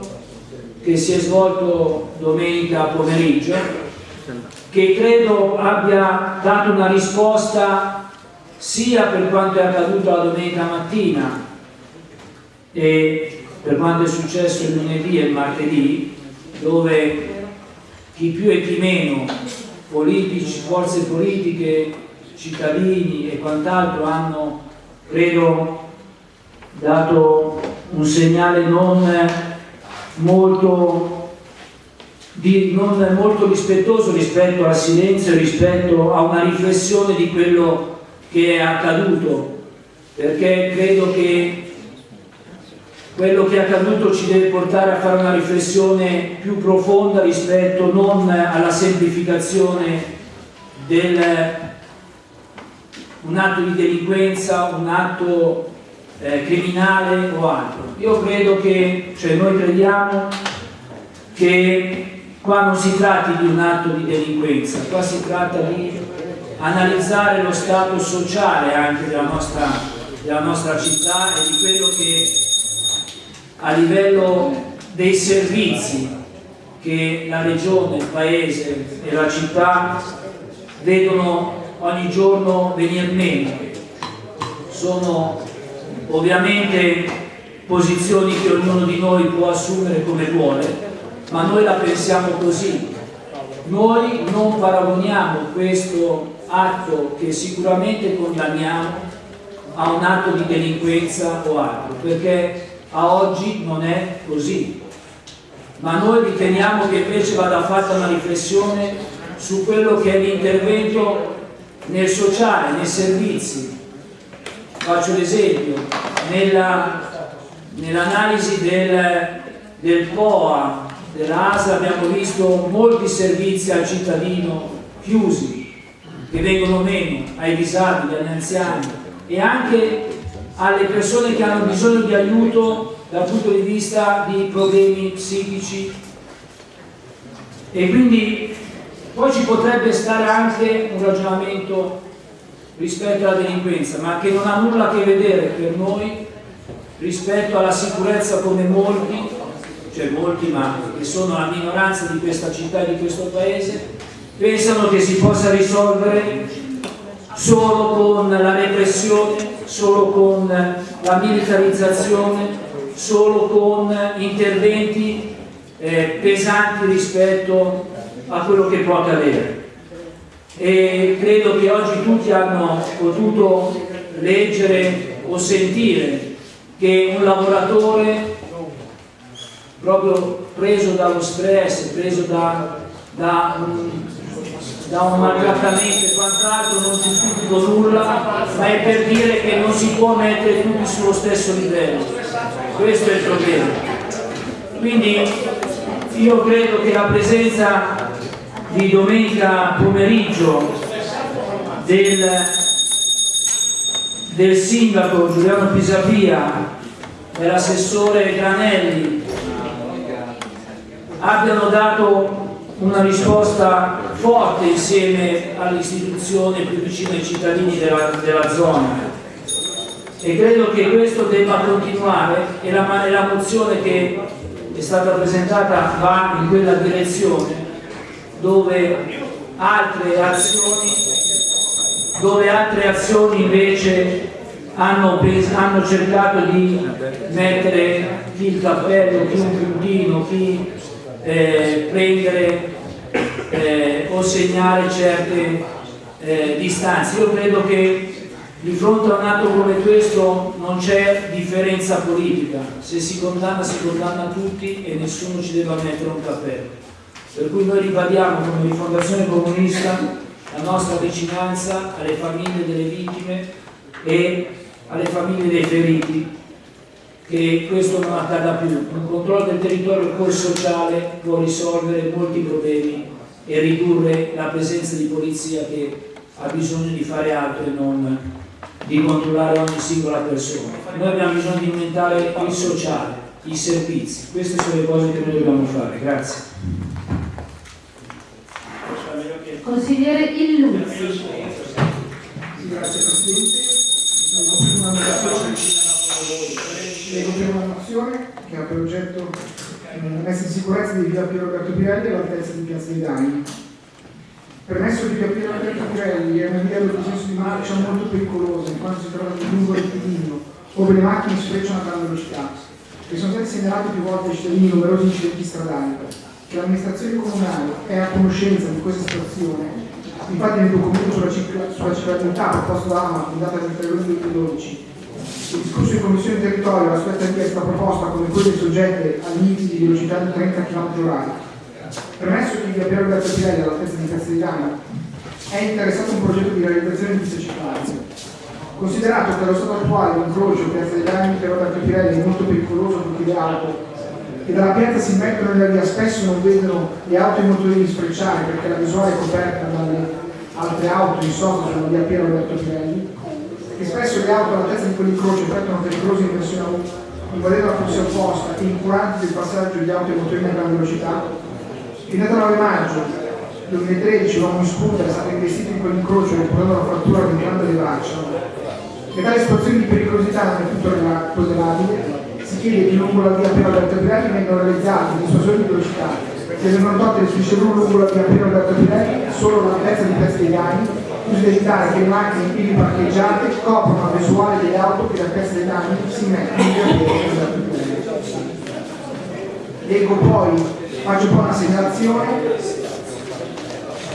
che si è svolto domenica pomeriggio, che credo abbia dato una risposta sia per quanto è accaduto la domenica mattina e per quanto è successo il lunedì e il martedì, dove chi più e chi meno, politici, forze politiche, cittadini e quant'altro hanno, credo, dato un segnale non molto, di, non molto rispettoso rispetto al silenzio, rispetto a una riflessione di quello che è accaduto, perché credo che quello che è accaduto ci deve portare a fare una riflessione più profonda rispetto non alla semplificazione del un atto di delinquenza, un atto eh, criminale o altro. Io credo che, cioè noi crediamo che qua non si tratti di un atto di delinquenza, qua si tratta di analizzare lo stato sociale anche della nostra, della nostra città e di quello che a livello dei servizi che la regione, il paese e la città vedono ogni giorno venir meno. Sono ovviamente posizioni che ognuno di noi può assumere come vuole, ma noi la pensiamo così. Noi non paragoniamo questo atto che sicuramente condanniamo a un atto di delinquenza o altro, perché a oggi non è così. Ma noi riteniamo che invece vada fatta una riflessione su quello che è l'intervento nel sociale, nei servizi. Faccio l'esempio, nell'analisi del, del POA, dell'ASA abbiamo visto molti servizi al cittadino chiusi, che vengono meno ai disabili, agli anziani e anche alle persone che hanno bisogno di aiuto dal punto di vista di problemi psichici. E quindi poi ci potrebbe stare anche un ragionamento rispetto alla delinquenza, ma che non ha nulla a che vedere per noi rispetto alla sicurezza come molti, cioè molti ma che sono la minoranza di questa città e di questo paese, pensano che si possa risolvere solo con la repressione, solo con la militarizzazione, solo con interventi eh, pesanti rispetto a quello che può accadere. E credo che oggi tutti hanno potuto leggere o sentire che un lavoratore proprio preso dallo stress, preso da, da, da un maltrattamento e quant'altro non giustifico nulla, ma è per dire che non si può mettere tutti sullo stesso livello. Questo è il problema. Quindi io credo che la presenza di domenica pomeriggio del, del sindaco Giuliano Pisapia e l'assessore Granelli abbiano dato una risposta forte insieme all'istituzione più vicina ai cittadini della, della zona. E credo che questo debba continuare e la, la mozione che è stata presentata va in quella direzione dove altre azioni, dove altre azioni invece hanno, hanno, cercato di mettere chi il cappello, chi un puntino, chi eh, prendere eh, o segnare certe eh, distanze. Io credo che di fronte a un atto come questo non c'è differenza politica, se si condanna si condanna tutti e nessuno ci deve mettere un cappello. Per cui noi ribadiamo come rifondazione comunista la nostra vicinanza alle famiglie delle vittime e alle famiglie dei feriti che questo non accada più. Un controllo del territorio col sociale può risolvere molti problemi e ridurre la presenza di polizia che ha bisogno di fare altro e non di controllare ogni singola persona. Noi abbiamo bisogno di aumentare il sociale, i servizi. Queste sono le cose che noi dobbiamo fare. Grazie. Consigliere Illuzzi. Che ha per oggetto la messa in sicurezza di via Piero Alberto Pirelli all'altezza di Piazza dei Dani. Permesso di via Piero Alberto Pirelli è una via di senso di marcia molto pericolosa in quanto si trova lungo il rettilineo dove le macchine sfrecciano a grande velocità e sono stati segnalati più volte ai cittadini numerosi incidenti stradali che l'amministrazione comunale è a conoscenza di questa situazione, infatti nel documento sulla, ciclabilità proposto da AMA in data 23 luglio 2012, il discorso in commissione territorio aspetta richiesta proposta come quelle soggette a limiti di velocità di 30 km h Premesso che via Piero Alberto Pirelli all'altezza di Castigliano è interessato un progetto di realizzazione di pista ciclabile. Considerato che allo stato attuale l'incrocio Piazza dei Dani Piero Alberto Pirelli è molto pericoloso per chi le auto che dalla piazza si mettono nella via spesso non vedono le auto e i motorini sfrecciare perché la visuale è coperta dalle altre auto in sosta sulla via Piero Alberto E spesso le auto all'altezza di quell'incrocio effettuano pericolose inversioni invadendo la corsia opposta e incuranti del passaggio di auto e motorini a grande velocità. In data 9 maggio 2013 un uomo in scooter è stato investito in quell'incrocio riportando la frattura di entrambe le braccia e tale situazione di pericolosità non è tutto tollerabile si chiede che lungo la via Piero Alberto Pirelli vengano realizzati dissuasori di velocità. Che vengono tolte le strisce lungo la via Piero Alberto Pirelli solo all'altezza di Piazza da evitare che macchine in piedi parcheggiate coprono la visuale delle auto che da Piazza dei Dani si mettono in via. Leggo poi, faccio poi una segnalazione,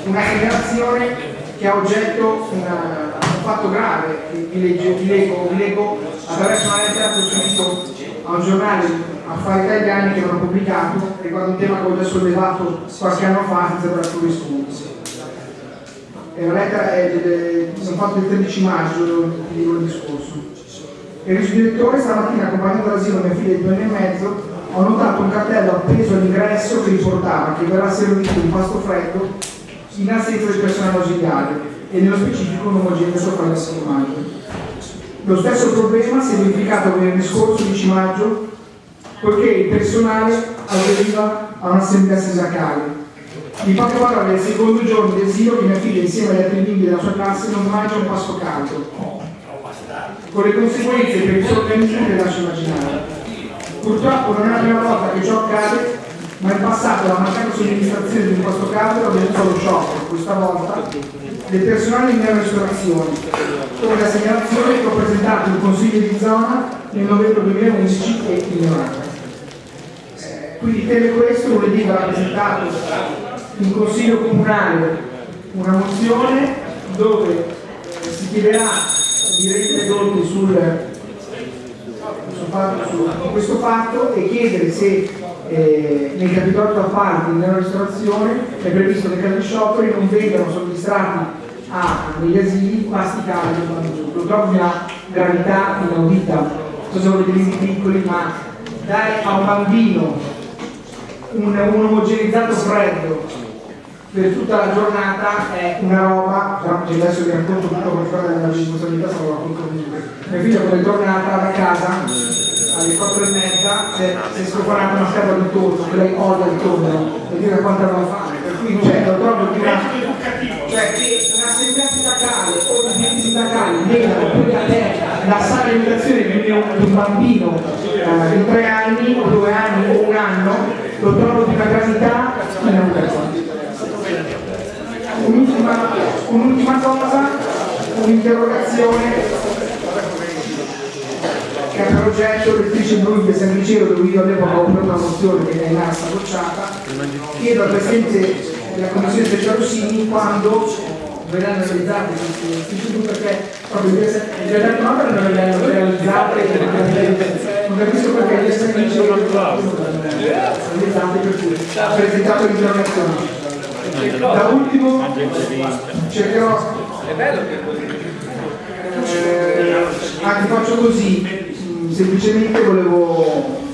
una segnalazione che ha oggetto una- un fatto grave, che vi, legge- vi leggo, vi leggo attraverso una lettera che ho scritto a un giornale affari italiani che ho pubblicato riguardo un tema che ho già sollevato qualche anno fa senza dare più rispondo. È una lettera del, sono fatto il 13 maggio di lunedì scorso. Il vice direttore stamattina accompagnato all'asilo mia figlia di due anni e mezzo ho notato un cartello appeso all'ingresso che riportava che verrà servito un pasto freddo in assenza del personale ausiliario e nello specifico un omogeneo sopra il maggio. Lo stesso problema si è verificato venerdì scorso 10 maggio poiché il personale aderiva a un'assemblea sindacale. In poche parole, il secondo giorno di asilo che mia figlia insieme agli altri bimbi della sua classe non mangia un pasto caldo, con le conseguenze per il suo organismo che lascio immaginare. Purtroppo non è la prima volta che ciò accade, ma in passato la mancata somministrazione di un pasto caldo ha venuto allo shock, questa volta del personale in mia ristorazione, come la segnalazione che ho presentato in consiglio di zona nel novembre 2011 e ignorata. Eh, Quindi teme questo, lunedì verrà presentato in consiglio comunale una mozione dove eh, si chiederà di rendere conti fatto- su questo fatto e chiedere se eh, nei capitoli a parte nella ristorazione è previsto che gli scioperi non vengano somministrati a, negli asili pasti caldi o mangiù. Lo trovo una gravità inaudita, non so se volete piccoli, ma dare a un bambino un, un omogenizzato freddo per tutta la giornata è una roba, però adesso vi racconto tutto come fa la responsabilità, se lo racconto comunque. Mia figlia come è tornata da casa alle 4 e mezza si è- scofanata una scatola di tonno, che lei odia il tonno, e dire quanto aveva fame, per cui cioè, lo trovo di una, cioè che un'assemblea sindacale o gli enti sindacali vengano poi a te la sala di educazione di un, di un bambino eh, di 3 anni o 2 anni o un anno, lo trovo di una gravità inaudita. Un'ultima, un'ultima cosa, un'interrogazione che ha per oggetto l'ufficio blu di San Liceo dove io ho preso una mozione che è rimasta bocciata. Chiedo al Presidente della Commissione speciale Rossini quando verranno realizzate uffici blu perché proprio no perché non verranno realizzate non capisco perché gli San realizzate per cui ha presentato l'interrogazione. Da ultimo cercherò eh, anche faccio così mm, semplicemente volevo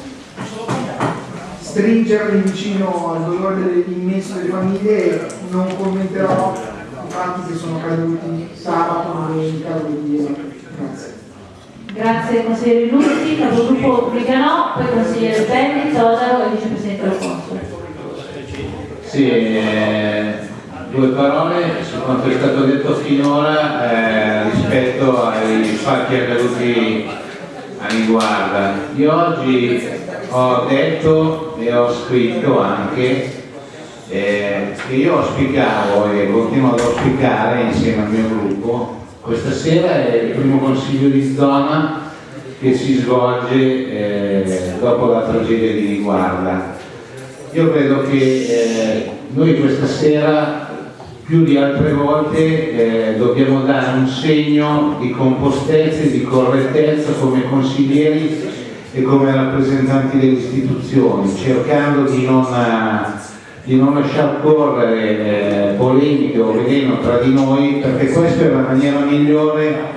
stringermi vicino al dolore immenso delle famiglie e non commenterò i fatti che sono caduti sabato, domenica, lunedì. Grazie. Grazie consigliere Lutti, capogruppo Briganò, poi consigliere Belli, Todaro e vicepresidente Console. Sì, eh, due parole su quanto è stato detto finora eh, rispetto ai fatti accaduti a Niguarda. Io oggi ho detto e ho scritto anche eh, che io auspicavo e continuo ad auspicare insieme al mio gruppo questa sera è il primo consiglio di zona che si svolge eh, dopo la tragedia di Niguarda. Io credo che eh, noi questa sera più di altre volte eh, dobbiamo dare un segno di compostezza e di correttezza come consiglieri e come rappresentanti delle istituzioni, cercando di non, eh, di non lasciar correre eh, polemiche o veleno tra di noi, perché questa è la maniera migliore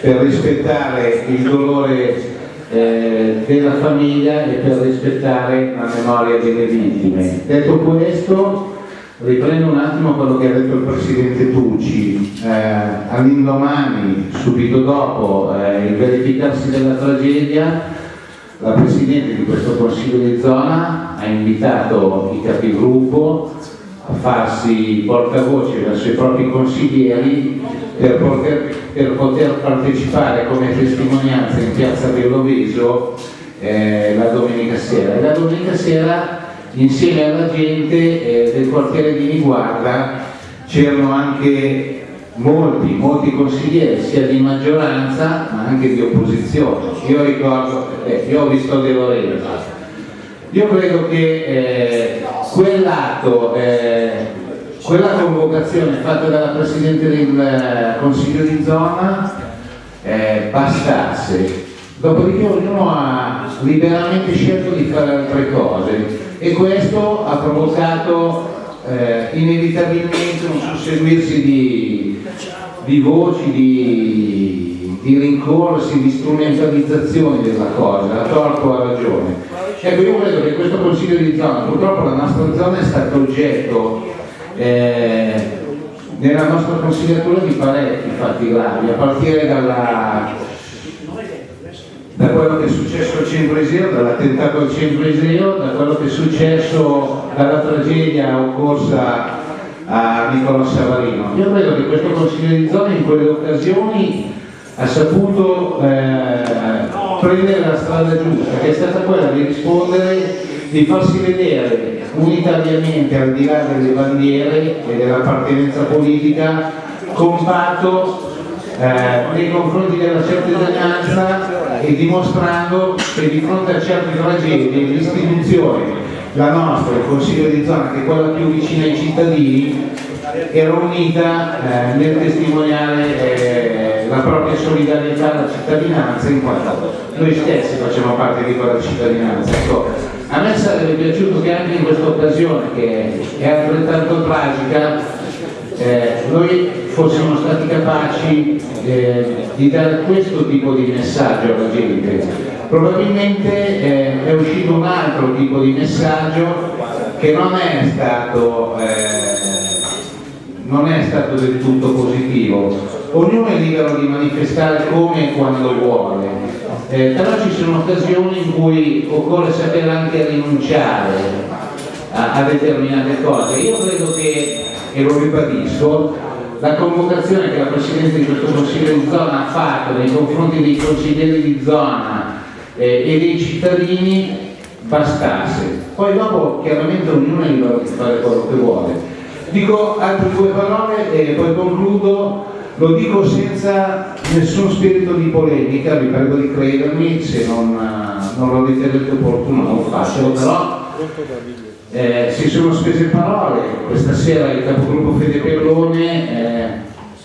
per rispettare il dolore eh, della famiglia e per rispettare la memoria delle vittime. Detto questo, riprendo un attimo quello che ha detto il Presidente Tucci. Eh, all'indomani, subito dopo eh, il verificarsi della tragedia, la Presidente di questo Consiglio di zona ha invitato i capigruppo farsi portavoce verso i propri consiglieri per poter, per poter partecipare come testimonianza in piazza Belloveso eh, la domenica sera. La domenica sera insieme alla gente eh, del quartiere di Niguarda c'erano anche molti, molti consiglieri, sia di maggioranza ma anche di opposizione. Io ricordo, eh, io ho visto De Lorenzo. Io credo che eh, quell'atto, eh, quella convocazione fatta dalla Presidente del eh, Consiglio di zona eh, bastasse. Dopodiché ognuno ha liberamente scelto di fare altre cose e questo ha provocato eh, inevitabilmente un susseguirsi di, di voci, di, di rincorsi, di strumentalizzazioni della cosa, a torto a ragione. Ecco, io credo che questo Consiglio di zona, purtroppo la nostra zona è stata oggetto eh, nella nostra consigliatura di parecchi fatti gravi, a partire dalla da quello che è successo al centro dall'attentato al centro da quello che è successo dalla tragedia occorsa a Nicolò Savarino. Io credo che questo Consiglio di zona in quelle occasioni ha saputo eh, prendere la strada giusta, che è stata quella di rispondere, di farsi vedere unitariamente al di là delle bandiere e dell'appartenenza politica compatto eh, nei confronti della cittadinanza e dimostrando che di fronte a certe tragedie l'istituzione, la nostra, il Consiglio di zona, che è quella più vicina ai cittadini, era unita eh, nel testimoniare eh, la propria solidarietà alla cittadinanza in quanto noi stessi facciamo parte di quella cittadinanza. Ecco, a me sarebbe piaciuto che anche in questa occasione, che è altrettanto tragica, eh, noi fossimo stati capaci eh, di dare questo tipo di messaggio alla gente. Probabilmente eh, è uscito un altro tipo di messaggio che non è stato, eh, non è stato del tutto positivo. Ognuno è libero di manifestare come e quando vuole, eh, però ci sono occasioni in cui occorre sapere anche rinunciare a, a determinate cose. Io credo che e lo ribadisco, la convocazione che la Presidente di questo Consiglio di zona ha fatto nei confronti dei consiglieri di zona eh, e dei cittadini bastasse. Poi dopo chiaramente ognuno è libero di fare quello che vuole. Dico altre due parole e poi concludo, lo dico senza nessun spirito di polemica, vi prego di credermi, se non, non lo ritenete opportuno non faccio, però eh, si sono spese parole, questa sera il capogruppo Fede Perlone eh,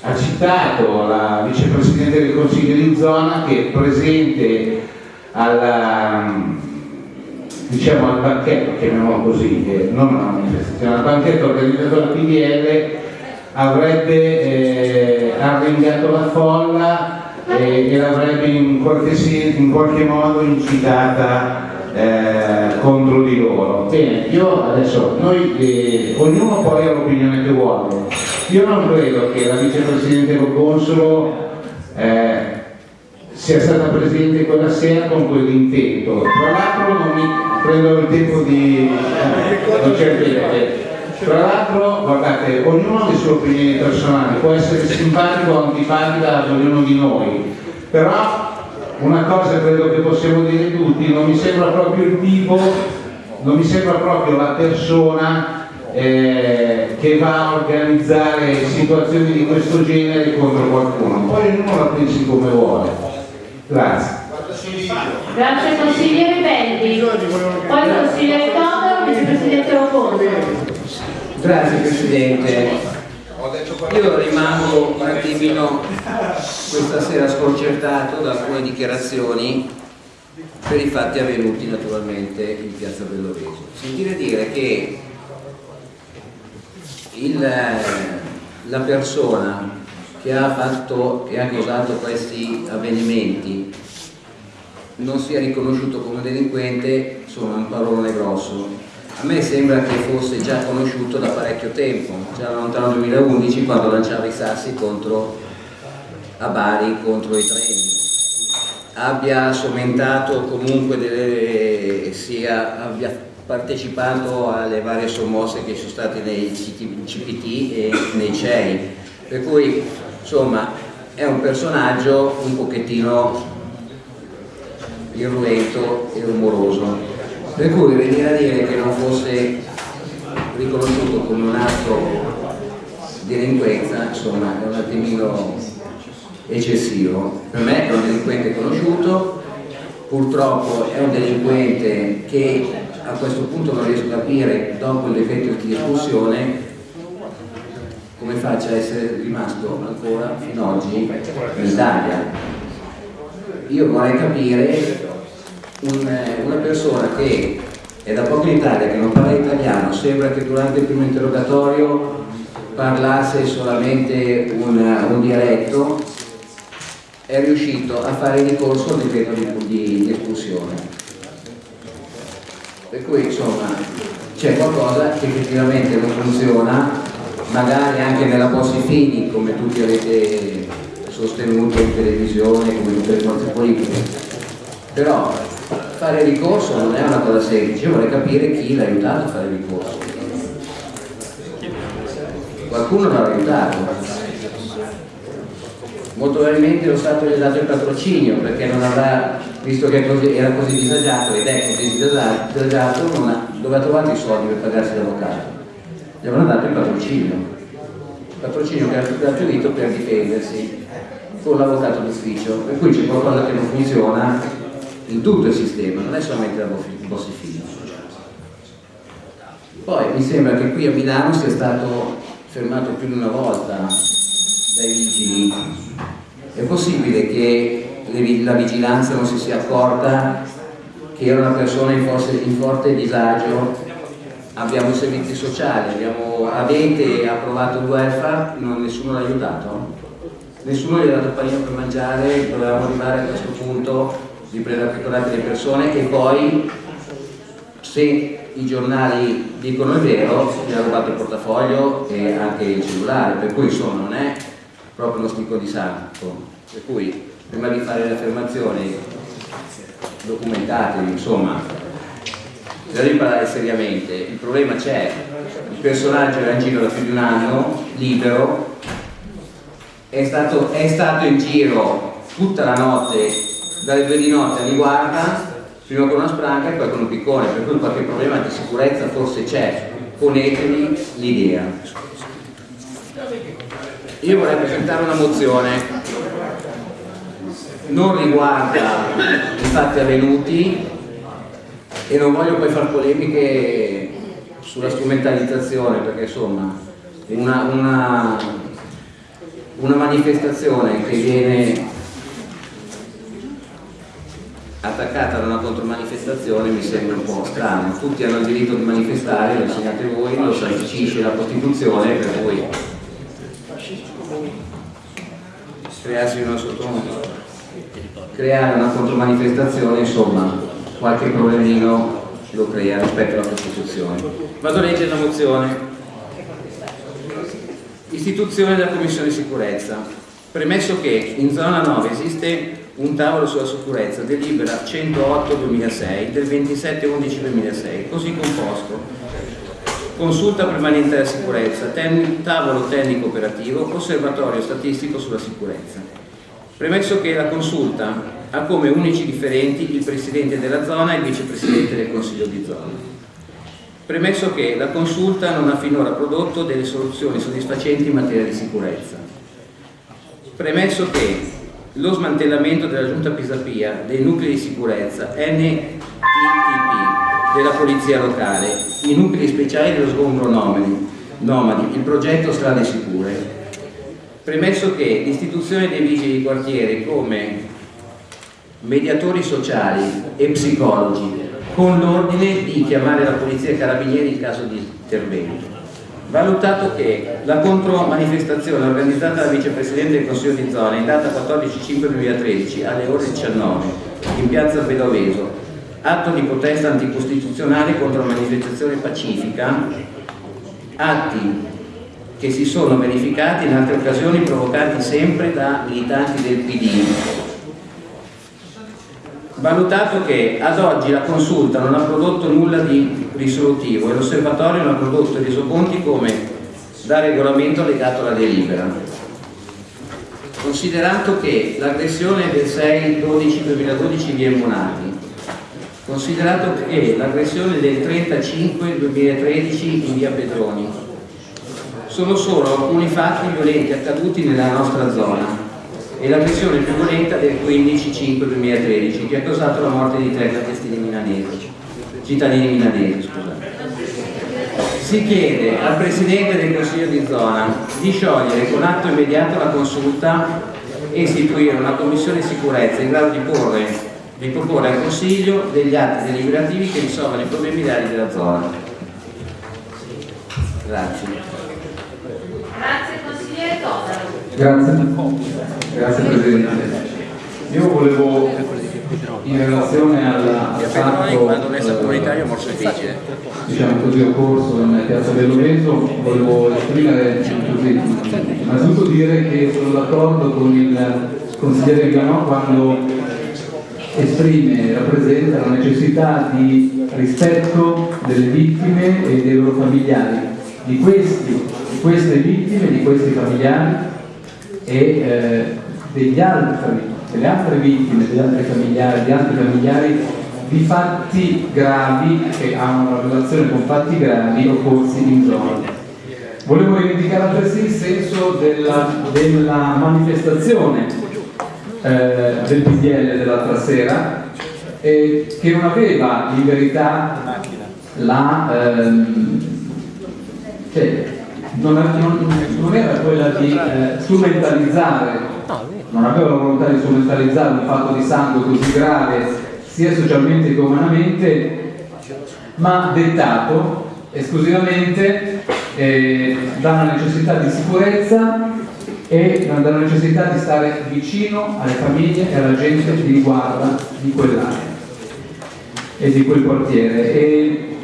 ha citato la vicepresidente del Consiglio di zona che è presente alla, diciamo, al banchetto, chiamiamolo così, eh, non una manifestazione, al banchetto organizzato dalla PDL avrebbe eh, arringato la folla eh, e l'avrebbe in in qualche modo incitata eh, contro di loro. Bene, io adesso, noi, eh, ognuno può avere l'opinione che vuole. Io non credo che la vicepresidente Consolo eh, sia stata presente quella sera con quell'intento. Tra l'altro non mi prendo il tempo di... non c'è tempo. Tra l'altro, guardate, ognuno ha le sue opinioni personali, può essere simpatico o antipatico ad ognuno di noi, però una cosa credo che possiamo dire tutti, non mi sembra proprio il tipo, non mi sembra proprio la persona eh, che va a organizzare situazioni di questo genere contro qualcuno. Poi ognuno la pensi come vuole. Grazie. Grazie consigliere Belli. Poi consigliere Todaro, vicepresidente Rocondo. Grazie Presidente. Io rimango un attimino questa sera sconcertato da alcune dichiarazioni per i fatti avvenuti naturalmente in piazza Belloreso. Sentire dire che il, la persona che ha, fatto, che ha causato questi avvenimenti non sia riconosciuto come delinquente sono un parolone grosso a me sembra che fosse già conosciuto da parecchio tempo, già lontano 2011 quando lanciava i sassi contro, a Bari contro i treni. Abbia sommentato comunque delle, sia, abbia partecipato alle varie sommosse che sono state nei CPT e nei CEI. Per cui insomma è un personaggio un pochettino irruento e rumoroso. Per cui venire a dire che non fosse riconosciuto come un atto di delinquenza, insomma, è un attimino eccessivo. Per me è un delinquente conosciuto, purtroppo è un delinquente che a questo punto non riesco a capire, dopo decreto di espulsione, come faccia a essere rimasto ancora fino ad oggi in Italia. Io vorrei capire un- una persona che è da poco in Italia, che non parla italiano, sembra che durante il primo interrogatorio parlasse solamente un, un dialetto, è riuscito a fare ricorso al decreto di, di- di espulsione. Per cui insomma c'è qualcosa che effettivamente non funziona, magari anche nella Bossi Fini, come tutti avete sostenuto in televisione, come tutte le forze politiche. Però fare ricorso non è una cosa semplice, vorrei capire chi l'ha aiutato a fare ricorso. Qualcuno l'ha aiutato. Molto probabilmente lo Stato gli ha dato il patrocinio perché non avrà, visto che era così disagiato ed è così disagi- disagiato, non ha- dove ha trovato i soldi per pagarsi l'avvocato? Gli avranno dato il patrocinio. Il patrocinio che ha gratuito per difendersi con l'avvocato d'ufficio. Per cui c'è qualcosa che non funziona in tutto il sistema, non è solamente la Bossi-Fini. Poi mi sembra che qui a Milano sia stato fermato più di una volta dai vigili. È possibile che la vigilanza non si sia accorta che era una persona in, forse- in forte disagio? Abbiamo i servizi sociali, abbiamo, avete approvato il welfare, non, nessuno l'ha aiutato? Nessuno gli ha dato panino per mangiare, dovevamo arrivare a questo punto di prendere accurate le persone e poi se i giornali dicono il vero, gli ha rubato il portafoglio e anche il cellulare, per cui insomma non è proprio uno sticco di santo. Per cui prima di fare le affermazioni documentatevi, insomma, bisogna parlare seriamente. Il problema c'è, il personaggio era in giro da più di un anno, libero, è stato, è stato in giro tutta la notte, dalle due di notte a guarda, prima con una spranca e poi con un piccone, per cui qualche problema di sicurezza forse c'è, ponetevi l'idea. Io vorrei presentare una mozione, non riguarda i fatti avvenuti e non voglio poi fare polemiche sulla strumentalizzazione perché insomma una, una, una manifestazione che viene attaccata da una contromanifestazione mi sembra un po' strano. Tutti hanno il diritto di manifestare, lo insegnate voi, lo sancisce la Costituzione, per cui crearsi una sotto creare una contromanifestazione, insomma, qualche problemino lo crea rispetto alla Costituzione. Vado a leggere la mozione. Istituzione della Commissione Sicurezza. Premesso che in zona 9 esiste un tavolo sulla sicurezza, delibera 108-2006 del 27-11-2006, così composto. Consulta permanente della sicurezza, tavolo tecnico operativo, osservatorio statistico sulla sicurezza. Premesso che la consulta ha come unici differenti il Presidente della zona e il Vicepresidente del Consiglio di zona. Premesso che la consulta non ha finora prodotto delle soluzioni soddisfacenti in materia di sicurezza. Premesso che lo smantellamento della Giunta Pisapia dei nuclei di sicurezza NTP della Polizia Locale, i nuclei speciali dello sgombro nomadi, nomadi il progetto Strade Sicure. Premesso che l'istituzione dei vigili di quartiere come mediatori sociali e psicologi con l'ordine di chiamare la polizia e i carabinieri in caso di intervento. Valutato che la contromanifestazione organizzata dal vicepresidente del Consiglio di zona in data 14-5-2013 alle ore 19 in piazza Bedoveso, atto di protesta anticostituzionale contro la manifestazione pacifica, atti che si sono verificati in altre occasioni provocati sempre da militanti del PD. Valutato che ad oggi la consulta non ha prodotto nulla di risolutivo e l'osservatorio non ha prodotto resoconti come da regolamento legato alla delibera. Considerato che l'aggressione del 6-12-2012 via Monati considerato che l'aggressione del 35-2013 in via Pedroni sono solo alcuni fatti violenti accaduti nella nostra zona e l'aggressione più violenta del 15-5-2013 che ha causato la morte di tre milanesi, cittadini milanesi. Scusate. Si chiede al Presidente del Consiglio di zona di sciogliere con atto immediato la consulta e istituire una commissione sicurezza in grado di, porre, di proporre al Consiglio degli atti deliberativi che risolvano i problemi reali della zona. Grazie. Grazie consigliere Todaro. Grazie, grazie Presidente. Io volevo, in relazione al fatto eh, difficile. diciamo così, occorso in Piazza Belloveso, volevo esprimere così, innanzitutto dire che sono d'accordo con il consigliere Ganò quando esprime e rappresenta la necessità di rispetto delle vittime e dei loro familiari, di, questi, di queste vittime, di questi familiari e eh, altri, delle altre vittime, degli altri familiari, di altri familiari di fatti gravi che hanno una relazione con fatti gravi occorsi in zona. Volevo rivendicare altresì il senso della, della manifestazione eh, del PDL dell'altra sera eh, che non aveva in verità la ehm, cioè, non, non- non era quella di eh, strumentalizzare non aveva la volontà di strumentalizzare un fatto di sangue così grave sia socialmente che umanamente ma dettato esclusivamente eh, dalla necessità di sicurezza e dalla necessità di stare vicino alle famiglie e alla gente di guarda di quell'area e di quel quartiere. E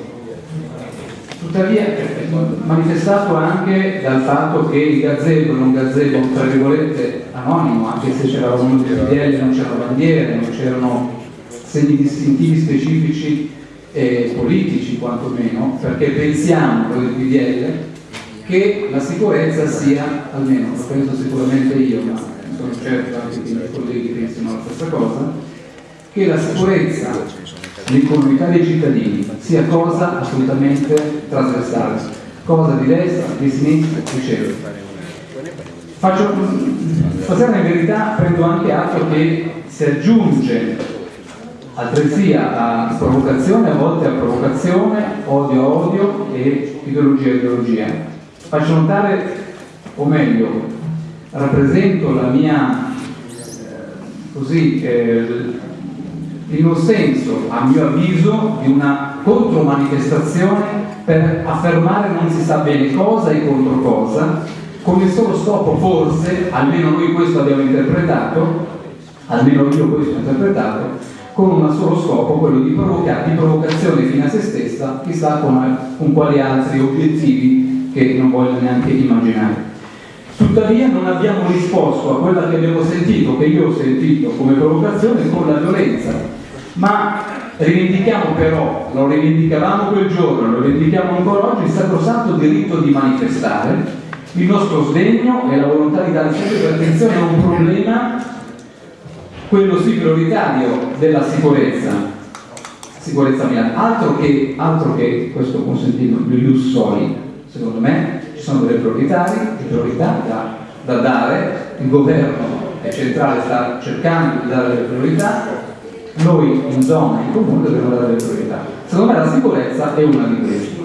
tuttavia è manifestato anche dal fatto che il gazebo era un gazebo tra virgolette anonimo, anche se c'era uno di PDL, non c'erano bandiere, non c'erano segni distintivi specifici e politici quantomeno, perché pensiamo noi del PDL che la sicurezza sia, almeno lo penso sicuramente io, ma sono certo anche che i miei colleghi pensino la stessa cosa, che la sicurezza, l'incolumità dei cittadini sia cosa assolutamente trasversale, cosa di destra, di sinistra, eccetera. Faccio, stasera in verità prendo anche atto che si aggiunge altresì a provocazione, a volte a provocazione, odio a odio e ideologia a ideologia. Faccio notare, o meglio, rappresento la mia, eh, così, eh, il mio senso, a mio avviso, di una contromanifestazione per affermare non si sa bene cosa e contro cosa, con il solo scopo forse, almeno noi questo abbiamo interpretato, almeno io questo ho interpretato, con un solo scopo, quello di provocare, di provocazione fino a se stessa, chissà con, con quali altri obiettivi che non voglio neanche immaginare. Tuttavia non abbiamo risposto a quella che abbiamo sentito, che io ho sentito come provocazione, con la violenza. Ma rivendichiamo però, lo rivendicavamo quel giorno, lo rivendichiamo ancora oggi, il sacrosanto diritto di manifestare, il nostro sdegno e la volontà di dare sempre più attenzione a un problema, quello sì prioritario della sicurezza, sicurezza mia, altro che, altro che questo consentito ius soli, secondo me ci sono delle priorità, priorità da, da dare, il governo è centrale sta cercando di dare delle priorità, noi in zona, in comune dobbiamo dare delle priorità. Secondo me la sicurezza è una di queste.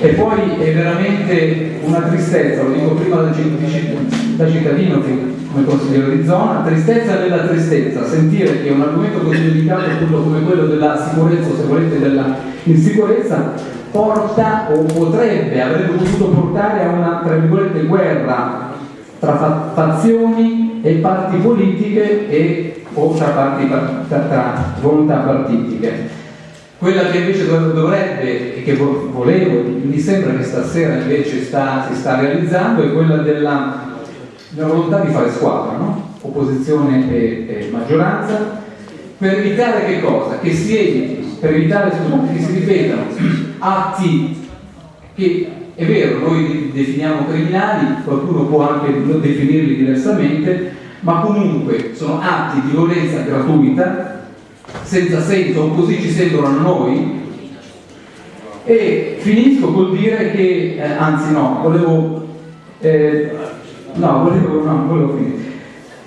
E poi è veramente una tristezza, lo dico prima da, citt- da cittadino che come consigliere di zona, tristezza della tristezza, sentire che un argomento così delicato come quello della sicurezza o se volete della insicurezza porta o potrebbe, avrebbe potuto portare a una tra virgolette guerra tra fa- fazioni e parti politiche e o tra, volontà partitiche. Quella che invece dov- dovrebbe e che vo- volevo, mi sembra che stasera invece sta- si sta realizzando, è quella della, della volontà di fare squadra, no? opposizione e, e maggioranza, per evitare che cosa? Che si eviti, per evitare che si ripetano atti che è vero, noi li definiamo criminali, qualcuno può anche definirli diversamente, ma comunque sono atti di violenza gratuita senza senso, così ci sembrano noi, e finisco col dire che, eh, anzi no, volevo, eh, no, volevo, no, volevo finire.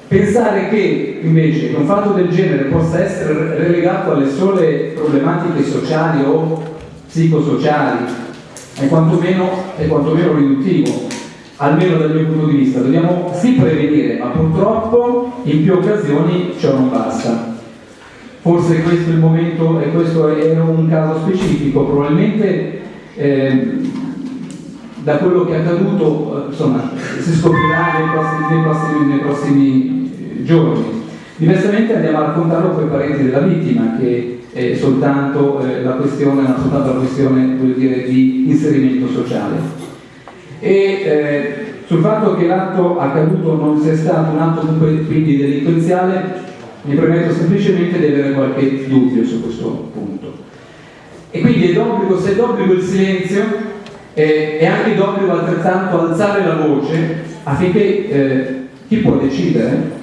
Pensare che invece un fatto del genere possa essere relegato alle sole problematiche sociali o psicosociali è quantomeno, è quantomeno riduttivo, almeno dal mio punto di vista. Dobbiamo sì prevenire, ma purtroppo in più occasioni ciò non basta. Forse questo è il momento, e questo è un caso specifico, probabilmente eh, da quello che è accaduto eh, insomma, si scoprirà nei prossimi, nei prossimi, nei prossimi eh, giorni. Diversamente andiamo a raccontarlo con i parenti della vittima, che è soltanto eh, la questione, soltanto la questione dire, di inserimento sociale. E eh, sul fatto che l'atto accaduto non sia stato un atto quindi delinquenziale, mi permetto semplicemente di avere qualche dubbio su questo punto. E quindi è d'obbligo, se è d'obbligo il silenzio, eh, è anche d'obbligo altrettanto alzare la voce affinché eh, chi può decidere,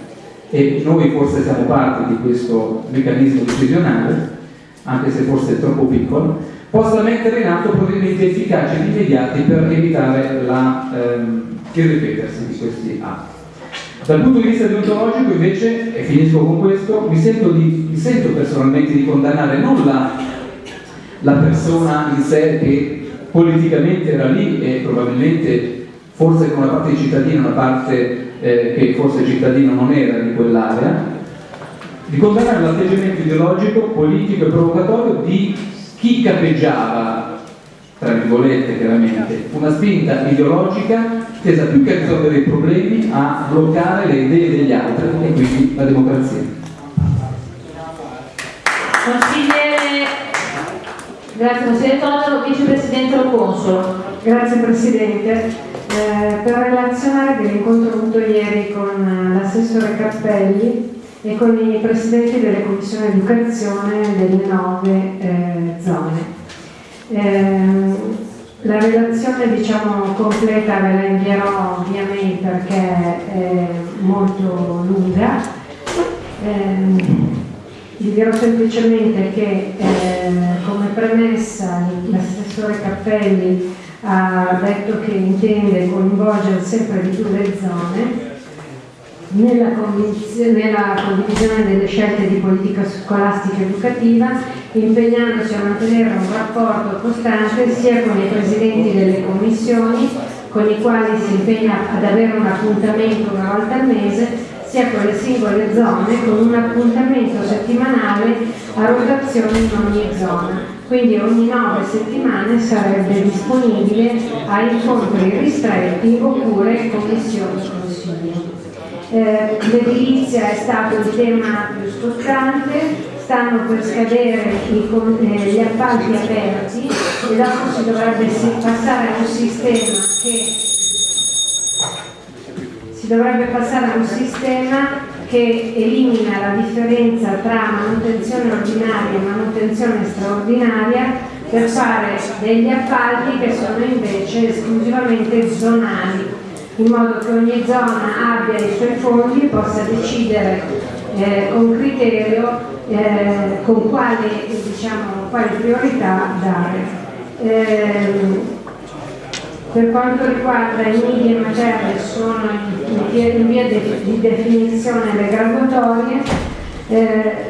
e noi forse siamo parte di questo meccanismo decisionale, anche se forse è troppo piccolo, possa mettere in atto provvedimenti efficaci ed immediati per evitare la, ehm, il ripetersi di questi atti. Dal punto di vista deontologico invece, e finisco con questo, mi sento, di, mi sento personalmente di condannare non la, la, persona in sé che politicamente era lì e probabilmente forse con una parte di cittadino, una parte eh, che forse cittadino non era di quell'area, di condannare l'atteggiamento ideologico, politico e provocatorio di chi capeggiava tra virgolette chiaramente, una spinta ideologica tesa più che a risolvere i problemi a bloccare le idee degli altri e quindi la democrazia. Consigliere, grazie consigliere Totaro, vicepresidente Lo Consolo. Grazie Presidente. Eh, per relazionare dell'incontro avuto ieri con l'assessore Cappelli e con i presidenti delle commissioni educazione delle nove eh, zone. Eh, la relazione diciamo, completa ve la invierò via mail perché è molto lunga. Eh, vi dirò semplicemente che eh, come premessa l'assessore Cappelli ha detto che intende coinvolgere sempre di più le zone nella, nella condivisione delle scelte di politica scolastica educativa, impegnandosi a mantenere un rapporto costante sia con i presidenti delle commissioni, con i quali si impegna ad avere un appuntamento una volta al mese, sia con le singole zone, con un appuntamento settimanale a rotazione in ogni zona. Quindi ogni nove settimane sarebbe disponibile a incontri ristretti oppure commissioni. Eh, L'edilizia è stato il tema più scottante, stanno per scadere eh, gli appalti aperti e dopo si dovrebbe passare a un sistema che si dovrebbe passare a un sistema che elimina la differenza tra manutenzione ordinaria e manutenzione straordinaria per fare degli appalti che sono invece esclusivamente zonali in modo che ogni zona abbia i suoi fondi e possa decidere eh, con criterio eh, con quali, diciamo, quali, priorità dare. Eh, per quanto riguarda i media materne sono in, in via di definizione le graduatorie, eh,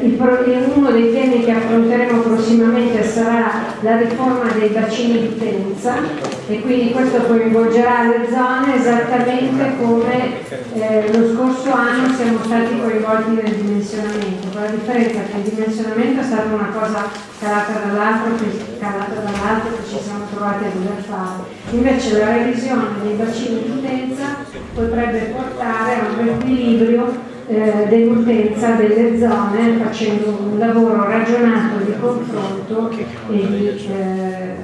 uno dei temi che affronteremo prossimamente sarà la riforma dei bacini di utenza e quindi questo coinvolgerà le zone esattamente come eh, lo scorso anno siamo stati coinvolti nel dimensionamento, con la differenza che il dimensionamento è stata una cosa calata dall'altro che, dall che ci siamo trovati a dover fare. Invece la revisione dei bacini di utenza potrebbe portare a un riequilibrio eh, dell'utenza delle zone facendo un lavoro ragionato di confronto e di, eh,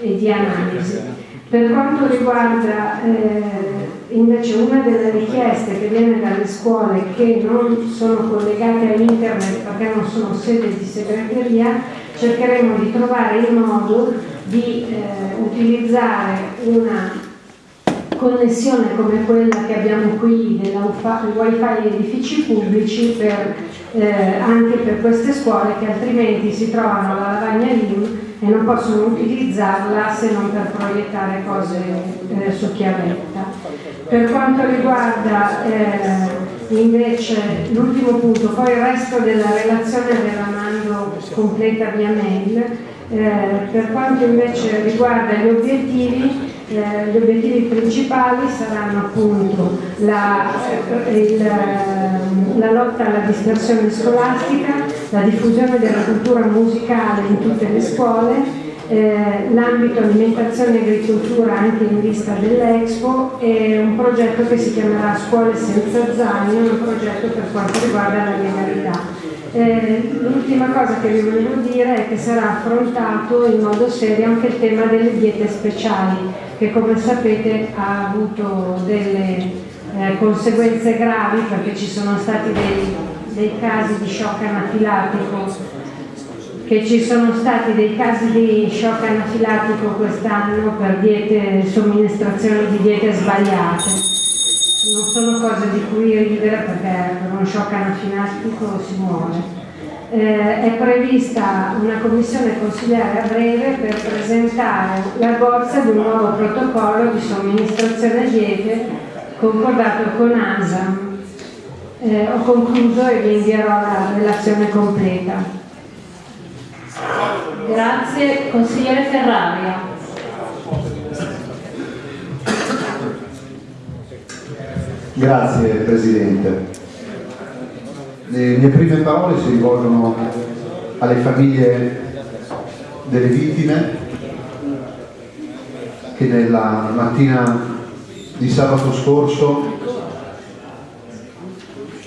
e di analisi. Per quanto riguarda eh, invece una delle richieste che viene dalle scuole che non sono collegate a internet perché non sono sede di segreteria, cercheremo di trovare il modo di eh, utilizzare una connessione come quella che abbiamo qui del wifi edifici pubblici per eh, anche per queste scuole che altrimenti si trovano alla lavagna LIM e non possono utilizzarla se non per proiettare cose eh, su chiavetta. Per quanto riguarda eh, invece l'ultimo punto, poi il resto della relazione ve la mando completa via mail, eh, per quanto invece riguarda gli obiettivi, eh, gli obiettivi principali saranno appunto la, il, la lotta alla dispersione scolastica, la diffusione della cultura musicale in tutte le scuole, eh, l'ambito alimentazione e agricoltura anche in vista dell'Expo e un progetto che si chiamerà Scuole senza zaino, un progetto per quanto riguarda la legalità. Eh, l'ultima cosa che vi volevo dire è che sarà affrontato in modo serio anche il tema delle diete speciali, che come sapete ha avuto delle eh, conseguenze gravi perché ci sono stati dei, dei casi di shock anafilatico che ci sono stati dei casi di shock anafilatico quest'anno per diete, somministrazione di diete sbagliate non sono cose di cui ridere perché per uno shock anafilatico si muore. Eh, è prevista una commissione consigliare a breve per presentare la bozza di un nuovo protocollo di somministrazione diete concordato con ASAM. Eh, ho concluso e vi invierò la relazione completa. Grazie, consigliere Ferraria. Grazie Presidente. Le mie prime parole si rivolgono alle famiglie delle vittime che nella mattina di sabato scorso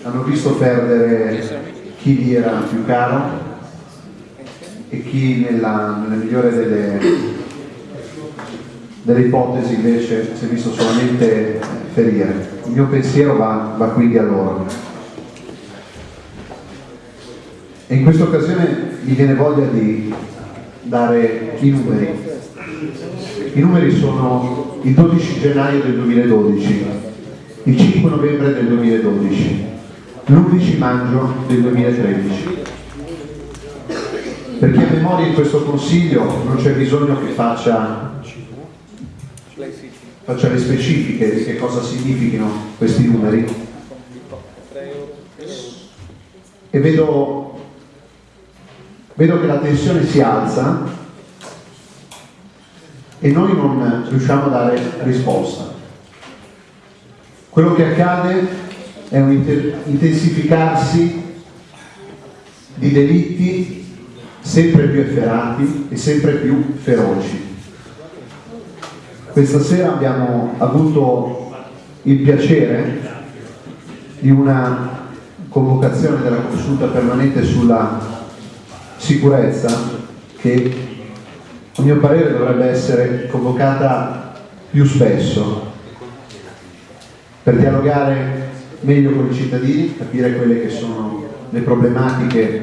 hanno visto perdere chi gli era più caro e chi nella, nella migliore delle, delle ipotesi invece si è visto solamente ferire. Il mio pensiero va, va quindi a loro. In questa occasione mi viene voglia di dare i numeri. I numeri sono il 12 gennaio del 2012, il 5 novembre del 2012, l'11 maggio del 2013. Per chi ha memoria in questo consiglio non c'è bisogno che faccia faccia le specifiche di che cosa significhino questi numeri e vedo, vedo che la tensione si alza e noi non riusciamo a dare risposta. Quello che accade è un intensificarsi di delitti sempre più efferati e sempre più feroci. Questa sera abbiamo avuto il piacere di una convocazione della consulta permanente sulla sicurezza che a mio parere dovrebbe essere convocata più spesso per dialogare meglio con i cittadini, capire quelle che sono le problematiche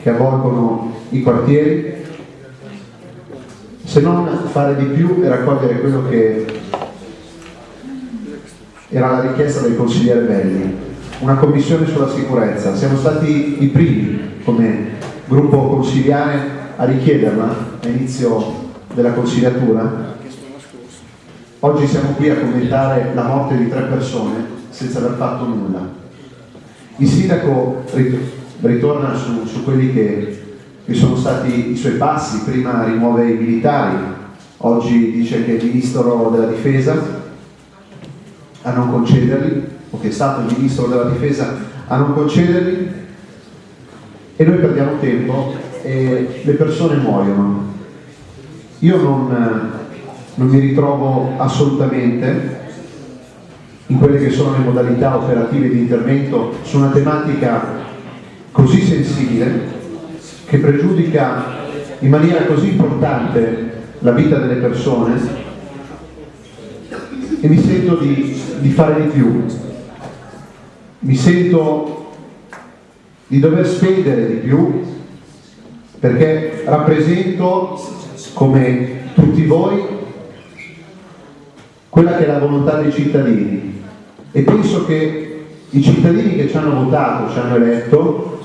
che avvolgono i quartieri se non fare di più e raccogliere quello che era la richiesta del consigliere Belli, una commissione sulla sicurezza. Siamo stati i primi come gruppo consigliare a richiederla a inizio della consigliatura. Oggi siamo qui a commentare la morte di tre persone senza aver fatto nulla. Il sindaco ritorna su, su quelli che che sono stati i suoi passi, prima rimuove i militari, oggi dice che è il ministro della difesa a non concederli, o che è stato il ministro della difesa a non concederli, e noi perdiamo tempo e le persone muoiono. Io non, non mi ritrovo assolutamente in quelle che sono le modalità operative di intervento su una tematica così sensibile che pregiudica in maniera così importante la vita delle persone e mi sento di, di fare di più, mi sento di dover spendere di più perché rappresento come tutti voi quella che è la volontà dei cittadini e penso che i cittadini che ci hanno votato, ci hanno eletto,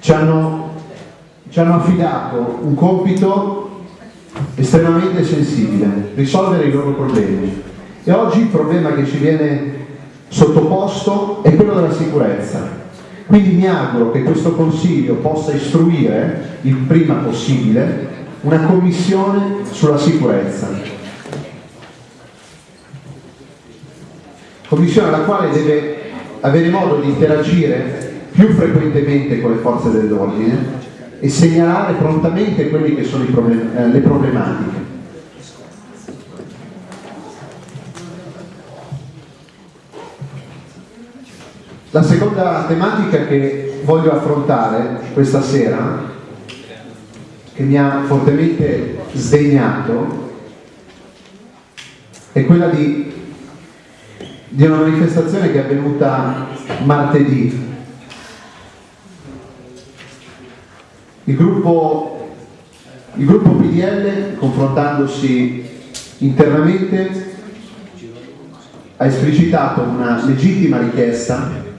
ci hanno, ci hanno affidato un compito estremamente sensibile, risolvere i loro problemi. E oggi il problema che ci viene sottoposto è quello della sicurezza. Quindi mi auguro che questo Consiglio possa istruire il prima possibile una commissione sulla sicurezza. Commissione alla quale deve avere modo di interagire più frequentemente con le forze dell'ordine e segnalare prontamente quelle che sono problem- eh, le problematiche. La seconda tematica che voglio affrontare questa sera, che mi ha fortemente sdegnato, è quella di, di una manifestazione che è avvenuta martedì. Il gruppo, il gruppo PDL, confrontandosi internamente, ha esplicitato una legittima richiesta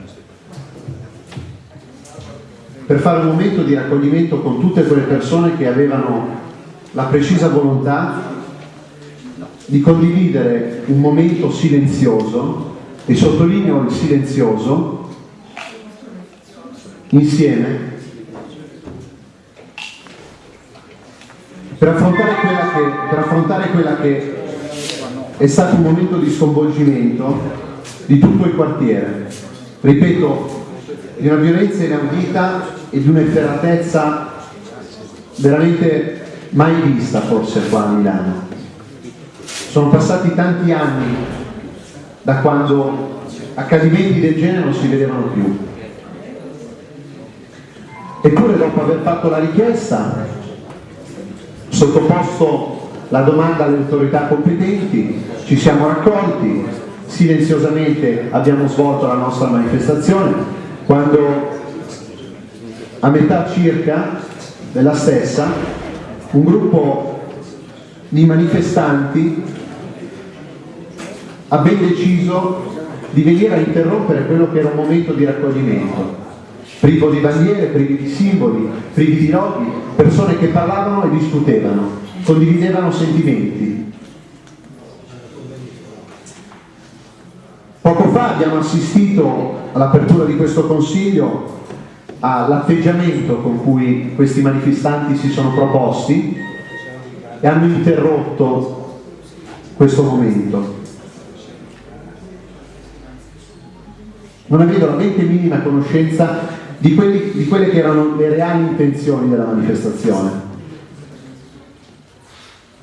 per fare un momento di raccoglimento con tutte quelle persone che avevano la precisa volontà di condividere un momento silenzioso, e sottolineo il silenzioso, insieme, per affrontare quella che, per affrontare quella che è stato un momento di sconvolgimento di tutto il quartiere. Ripeto, di una violenza inaudita e di un'efferatezza veramente mai vista forse qua a Milano. Sono passati tanti anni da quando accadimenti del genere non si vedevano più. Eppure dopo aver fatto la richiesta, sottoposto la domanda alle autorità competenti, ci siamo raccolti, silenziosamente abbiamo svolto la nostra manifestazione, quando a metà circa della stessa un gruppo di manifestanti ha ben deciso di venire a interrompere quello che era un momento di raccoglimento, privo di bandiere, privi di simboli, privi di loghi, persone che parlavano e discutevano, condividevano sentimenti. Poco fa abbiamo assistito all'apertura di questo Consiglio all'atteggiamento con cui questi manifestanti si sono proposti e hanno interrotto questo momento. Non avevo la mente minima conoscenza di, quelli, di quelle che erano le reali intenzioni della manifestazione.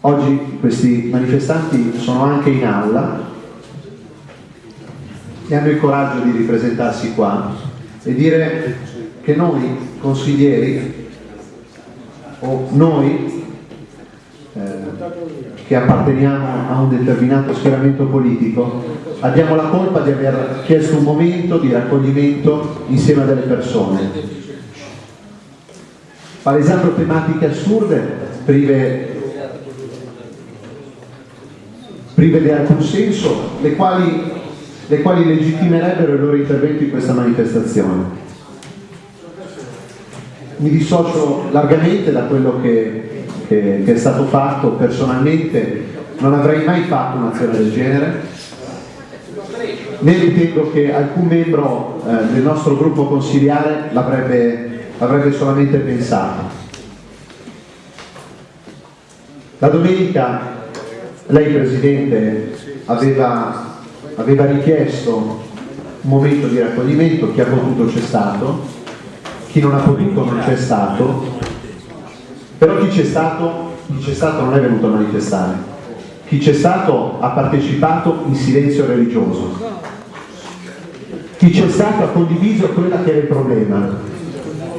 Oggi questi manifestanti sono anche in aula e hanno il coraggio di ripresentarsi qua e dire che noi consiglieri o noi eh, che apparteniamo a un determinato schieramento politico abbiamo la colpa di aver chiesto un momento di raccoglimento insieme a delle persone. Palesando tematiche assurde prive prive di alcun senso le quali le quali legittimerebbero il loro intervento in questa manifestazione. Mi dissocio largamente da quello che, che, che è stato fatto, personalmente non avrei mai fatto un'azione del genere, né ritengo che alcun membro eh, del nostro gruppo consigliare l'avrebbe solamente pensato. La domenica lei Presidente aveva aveva richiesto un momento di raccoglimento, chi ha potuto c'è stato, chi non ha potuto non c'è stato, però chi c'è stato, stato non è venuto a manifestare, chi c'è stato ha partecipato in silenzio religioso, chi c'è stato ha condiviso quello che era il problema,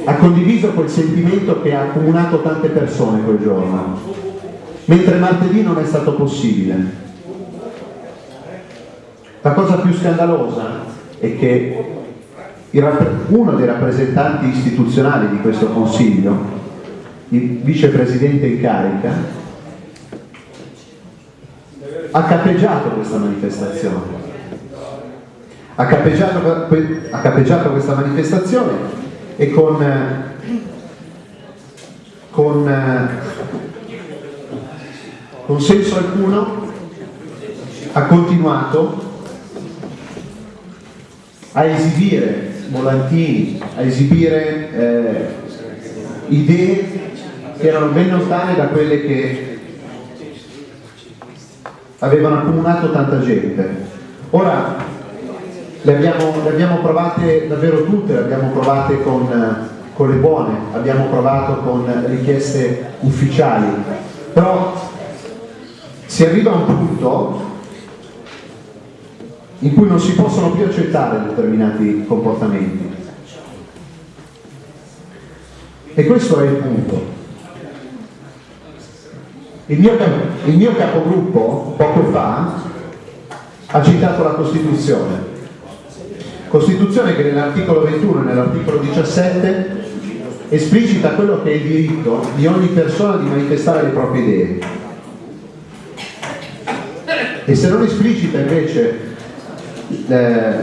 ha condiviso quel sentimento che ha accomunato tante persone quel giorno, mentre martedì non è stato possibile. La cosa più scandalosa è che uno dei rappresentanti istituzionali di questo Consiglio, il vicepresidente in carica, ha capeggiato questa manifestazione, ha cappeggiato, ha cappeggiato questa manifestazione e con, con, con senso alcuno ha continuato a esibire volantini, a esibire eh, idee che erano ben lontane da quelle che avevano accumulato tanta gente. Ora le abbiamo, le abbiamo provate davvero tutte, le abbiamo provate con, con le buone, abbiamo provato con richieste ufficiali, però si arriva a un punto in cui non si possono più accettare determinati comportamenti. E questo è il punto. Il mio, il mio capogruppo poco fa ha citato la Costituzione. Costituzione che nell'articolo 21 e nell'articolo 17 esplicita quello che è il diritto di ogni persona di manifestare le proprie idee. E se non esplicita invece eh,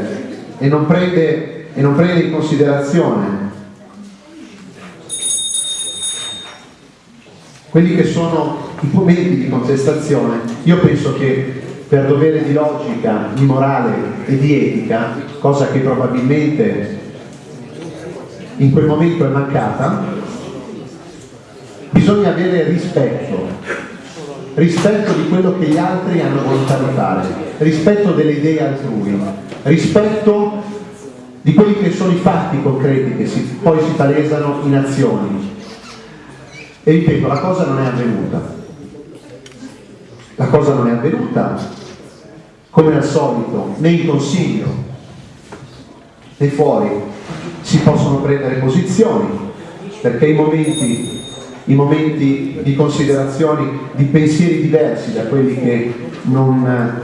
e, non prende, e non prende in considerazione quelli che sono i momenti di contestazione, io penso che per dovere di logica, di morale e di etica, cosa che probabilmente in quel momento è mancata, bisogna avere rispetto, rispetto di quello che gli altri hanno di fare, rispetto delle idee altrui, rispetto di quelli che sono i fatti concreti che si, poi si palesano in azioni. E ripeto, la cosa non è avvenuta. La cosa non è avvenuta, come al solito, né in consiglio né fuori si possono prendere posizioni, perché i momenti, i momenti di considerazioni, di pensieri diversi da quelli che non,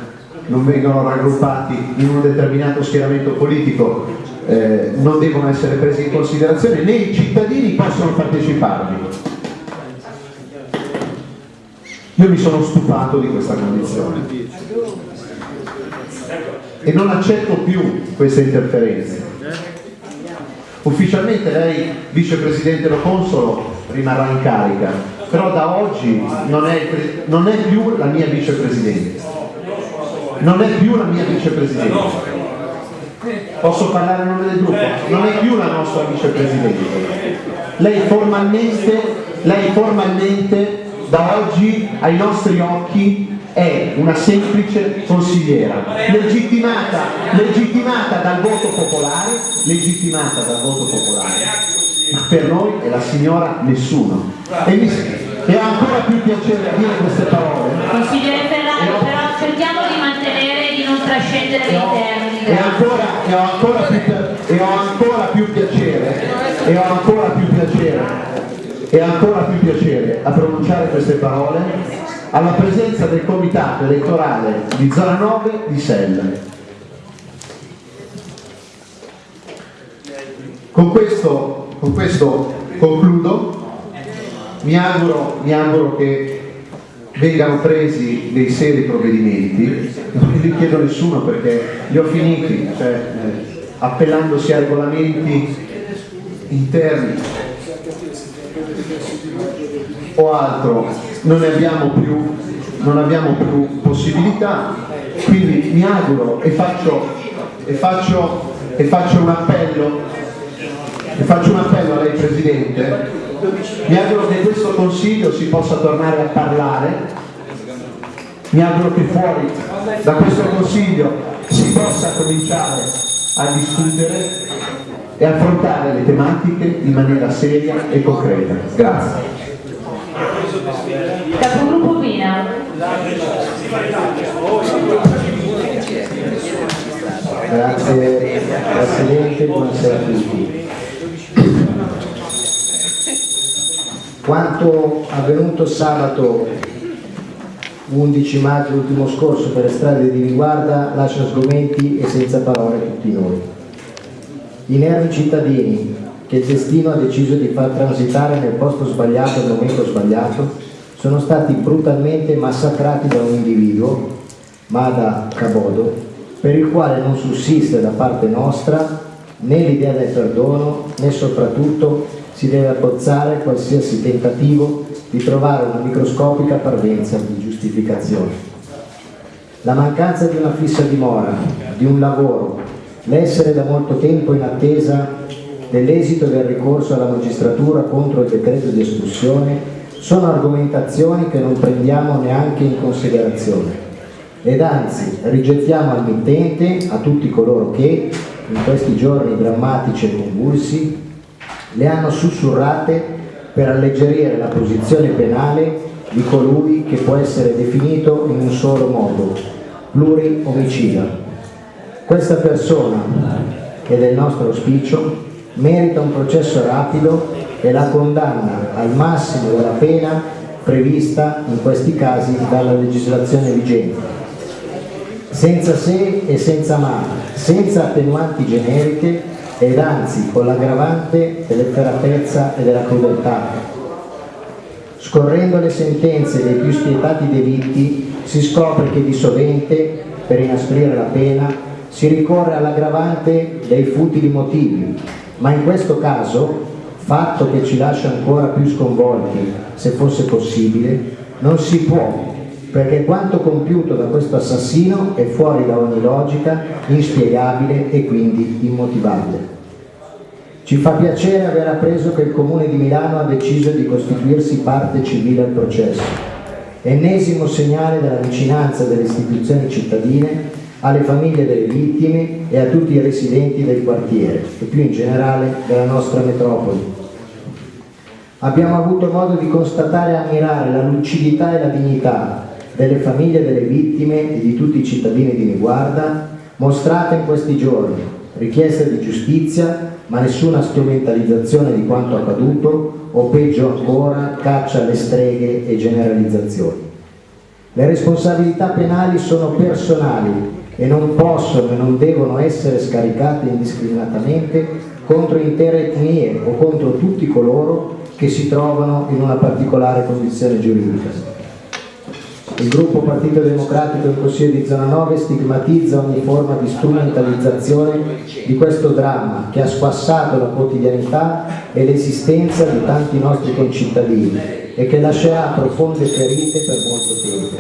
non vengono raggruppati in un determinato schieramento politico eh, non devono essere presi in considerazione né i cittadini possono parteciparvi io mi sono stufato di questa condizione e non accetto più queste interferenze. Ufficialmente lei, vicepresidente Lo Consolo, rimarrà in carica, però da oggi non è, non è più la mia vicepresidente. Non è più la mia vicepresidente. Posso parlare a nome del gruppo? Non è più la nostra vicepresidente. Lei formalmente, lei formalmente da oggi ai nostri occhi è una semplice consigliera, legittimata, legittimata dal voto popolare, legittimata dal voto popolare, per noi è la signora nessuno. E mi e ho ancora più piacere a dire queste parole. Consigliere Ferrari, però cerchiamo di mantenere e di non trascendere nei termini. E ancora, e ho ancora più, e ho ancora più piacere, e ho ancora più piacere e ancora più piacere a pronunciare queste parole alla presenza del comitato elettorale di zona 9 di Selle. Con questo, con questo concludo, mi auguro, mi auguro che vengano presi dei seri provvedimenti, non li chiedo nessuno perché li ho finiti, cioè, eh, appellandosi a regolamenti interni o altro. Non ne abbiamo più, non abbiamo più possibilità, quindi mi auguro e faccio, e faccio, e faccio un appello e faccio un appello a lei Presidente, mi auguro che questo Consiglio si possa tornare a parlare, mi auguro che fuori da questo Consiglio si possa cominciare a discutere e affrontare le tematiche in maniera seria e concreta. Grazie. Capogruppo Pina. Grazie Presidente, buonasera a tutti. Quanto avvenuto sabato 11 maggio ultimo scorso per le strade di Riguarda lascia sgomenti e senza parole tutti noi. I nervi cittadini che il destino ha deciso di far transitare nel posto sbagliato al momento sbagliato sono stati brutalmente massacrati da un individuo, Mada Kabodo, per il quale non sussiste da parte nostra né l'idea del perdono né soprattutto si deve abbozzare qualsiasi tentativo di trovare una microscopica parvenza di giustificazione. La mancanza di una fissa dimora, di un lavoro, l'essere da molto tempo in attesa dell'esito del ricorso alla magistratura contro il decreto di espulsione sono argomentazioni che non prendiamo neanche in considerazione ed anzi rigettiamo al mittente, a tutti coloro che in questi giorni drammatici e convulsi le hanno sussurrate per alleggerire la posizione penale di colui che può essere definito in un solo modo, pluri-omicida. Questa persona, ed è il nostro auspicio, merita un processo rapido e la condanna al massimo della pena prevista in questi casi dalla legislazione vigente senza se e senza ma, senza attenuanti generiche ed anzi con l'aggravante dell'efferatezza e della crudeltà. Scorrendo le sentenze dei più spietati delitti si scopre che di sovente, per inasprire la pena, si ricorre all'aggravante dei futili motivi, ma in questo caso, fatto che ci lascia ancora più sconvolti, se fosse possibile, non si può perché quanto compiuto da questo assassino è fuori da ogni logica, inspiegabile e quindi immotivabile. Ci fa piacere aver appreso che il Comune di Milano ha deciso di costituirsi parte civile al processo, ennesimo segnale della vicinanza delle istituzioni cittadine alle famiglie delle vittime e a tutti i residenti del quartiere e più in generale della nostra metropoli. Abbiamo avuto modo di constatare e ammirare la lucidità e la dignità delle famiglie delle vittime e di tutti i cittadini di Niguarda mostrate in questi giorni, richiesta di giustizia ma nessuna strumentalizzazione di quanto accaduto o peggio ancora caccia alle streghe e generalizzazioni. Le responsabilità penali sono personali e non possono e non devono essere scaricate indiscriminatamente contro intere etnie o contro tutti coloro che si trovano in una particolare condizione giuridica. Il gruppo Partito Democratico in Consiglio di Zona 9 stigmatizza ogni forma di strumentalizzazione di questo dramma che ha squassato la quotidianità e l'esistenza di tanti nostri concittadini e che lascerà profonde ferite per molto tempo.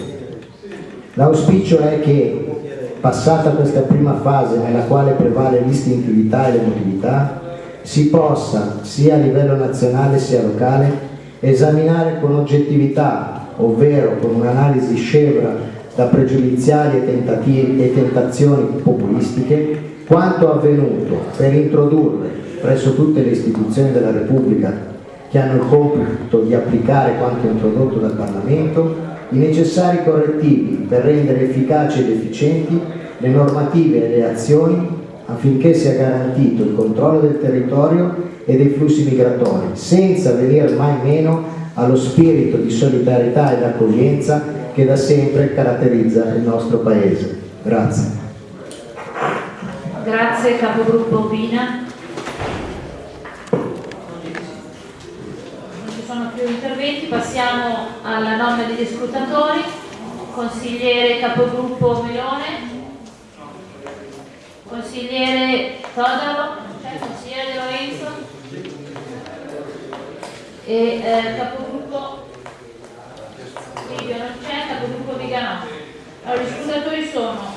L'auspicio è che, passata questa prima fase nella quale prevale l'istintività e l'emotività, si possa, sia a livello nazionale sia locale, esaminare con oggettività ovvero con un'analisi scevra da pregiudiziali e, e tentazioni populistiche, quanto avvenuto per introdurre presso tutte le istituzioni della Repubblica che hanno il compito di applicare quanto introdotto dal Parlamento, i necessari correttivi per rendere efficaci ed efficienti le normative e le azioni affinché sia garantito il controllo del territorio e dei flussi migratori, senza venire mai meno allo spirito di solidarietà ed accoglienza che da sempre caratterizza il nostro Paese. Grazie. Grazie capogruppo Bina. Non ci sono più interventi, passiamo alla nomina degli scrutatori. Consigliere capogruppo Melone. Consigliere Todaro, consigliere De Lorenzo e eh, capogruppo Livio non c'è, capogruppo Viganò. Allora, i scrutatori sono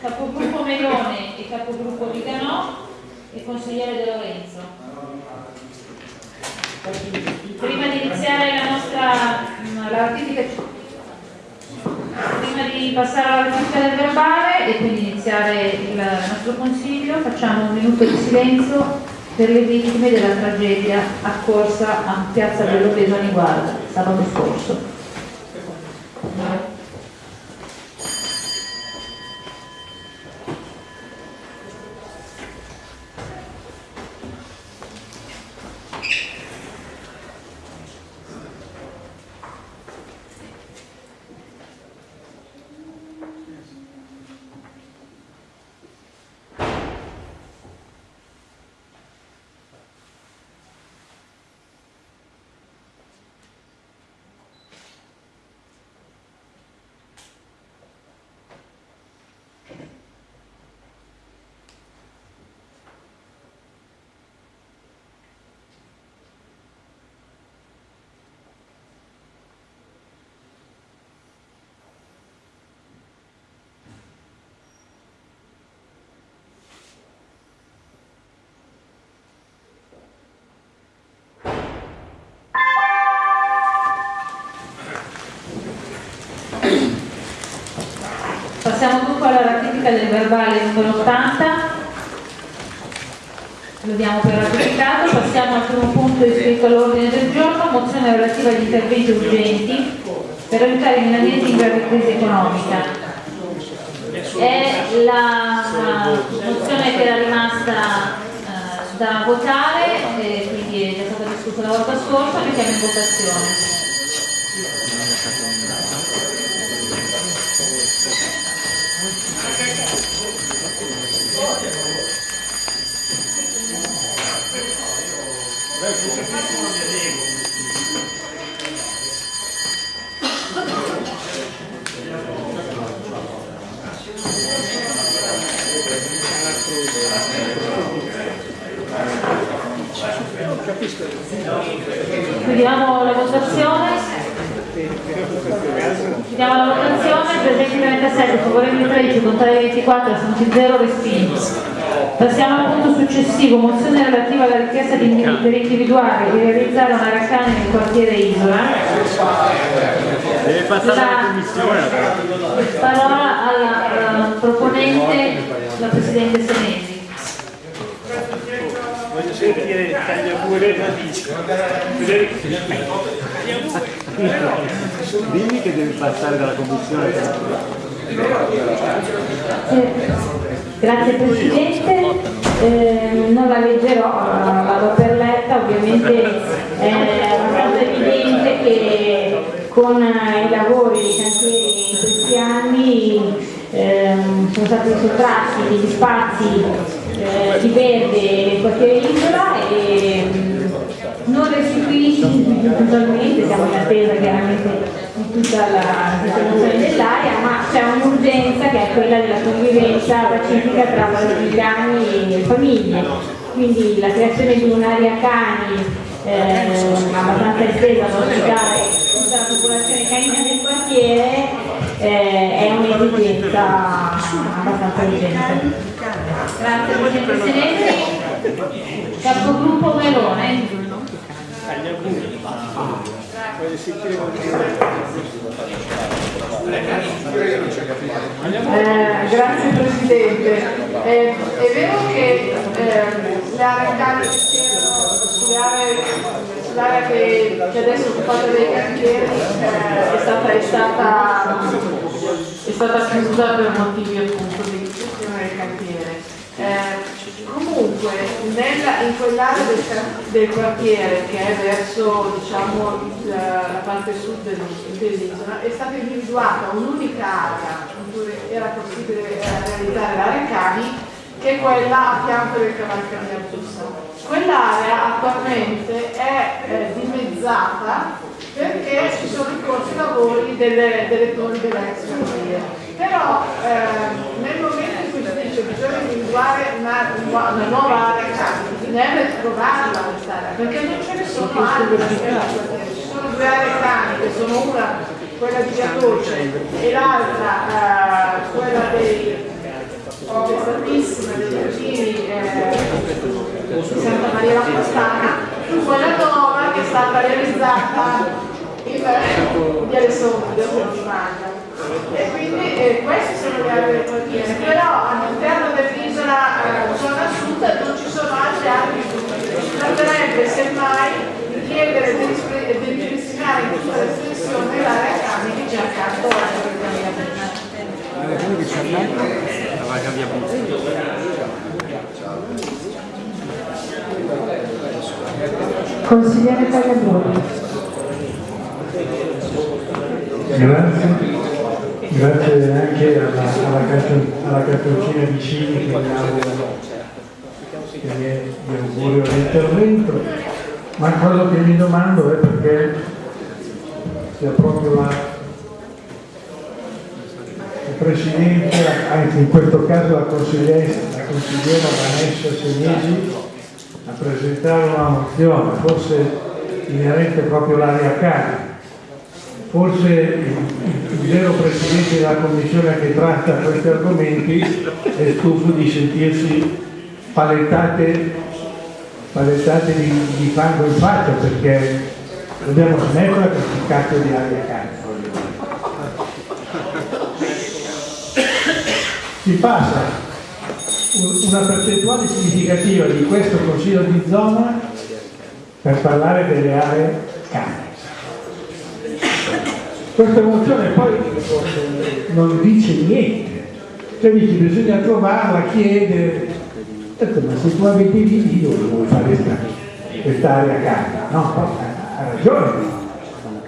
capogruppo Melone e capogruppo Viganò e consigliere De Lorenzo. Prima di iniziare la nostra mm, la ratifica prima di passare alla ratifica del verbale e quindi iniziare il nostro consiglio facciamo un minuto di silenzio per le vittime della tragedia accorsa a Piazza a Niguarda sabato scorso. Passiamo dunque alla ratifica del verbale numero 80. Lo diamo per ratificato. Passiamo al primo punto iscritto all'ordine del giorno, mozione relativa agli interventi urgenti per aiutare i milanesi in grave crisi economica. È la mozione che era rimasta eh, da votare, e quindi è già stata discussa la volta scorsa, mettiamo in votazione. Chiudiamo la votazione. Chiudiamo la votazione, presenti 37, favorevoli 13, contrari 24, assunti 0, respinti. Passiamo al punto successivo, mozione relativa alla richiesta di, per individuare e realizzare una raccagna nel quartiere Isola. Deve passare alla La commissione. parola alla alla proponente, la Presidente Senesi. Voglio sentire Tagliapure radici. Dimmi che devi passare dalla commissione. Grazie Presidente, Eh, non la leggerò, vado per letta, ovviamente è abbastanza evidente che con i lavori dei cantieri in questi anni ehm, sono stati sottratti degli spazi eh, di verde nel quartiere Isola e non restituiti totalmente, siamo in attesa chiaramente di tutta la sistemazione dell'area, ma c'è un'urgenza che è quella della convivenza pacifica tra valorigiani e famiglie. Quindi la creazione di un'area cani eh, abbastanza estesa da ospitare tutta la popolazione canina del quartiere eh, è un'esigenza abbastanza urgente. Grazie Presidente. Capogruppo Melone. Voglio sentire Eh, grazie Presidente. Eh, è vero che c'erano sulle aree, sull'area che, che adesso è occupata dai cantieri eh, è, stata, è, stata, è stata chiusa per motivi appunto di gestione del cantiere. Eh, comunque nella- in quell'area del, del quartiere che è verso diciamo, la, la parte sud del- dell'isola è stata individuata un'unica area in cui era possibile eh, realizzare l'area cani che è quella a fianco del cavalcavia Artussa. Quell'area attualmente è eh, dimezzata perché ci sono i lavori delle, delle torri dell'ex. Però eh, nel momento in si dice bisogna individuare una, una nuova area cani, bisognerebbe trovarla quest'area, perché non ce ne sono altre ci sono due aree cani che sono una quella di Via Dolce e l'altra eh, quella dei pesantissima dei vicini eh, di Santa Maria la Costana, quella nuova che è stata realizzata in Viale Somma, del Mangia. E quindi eh, queste sono le aree del quartiere, però all'interno dell'isola eh, zona sud non ci sono altre aree di Si tratterebbe semmai di chiedere di ripristinare in tutta l'estensione l'area cani che c'è accanto alla via Consigliere Tagliaboni. Grazie. Grazie anche alla, alla, carton- alla cartoncina vicini che mi è di augurio all'intervento, ma quello che mi domando è perché sia proprio la, il Presidente, anzi in questo caso la consigliera, la consigliera Vanessa Senesi, a presentare una mozione, forse inerente proprio all'area carica forse il, il vero presidente della commissione che tratta questi argomenti è stufo di sentirsi palettate, palettate di, di fango in faccia perché dobbiamo smetterla con questo cacchio di aria carica. si passa un- una percentuale significativa di questo consiglio di zona per parlare delle aree cane. Questa mozione poi non dice niente, cioè dice bisogna trovarla, chiedere, detto, ma se tu abiti lì, io dove vuoi fare questa, questa cana? No, ha ragione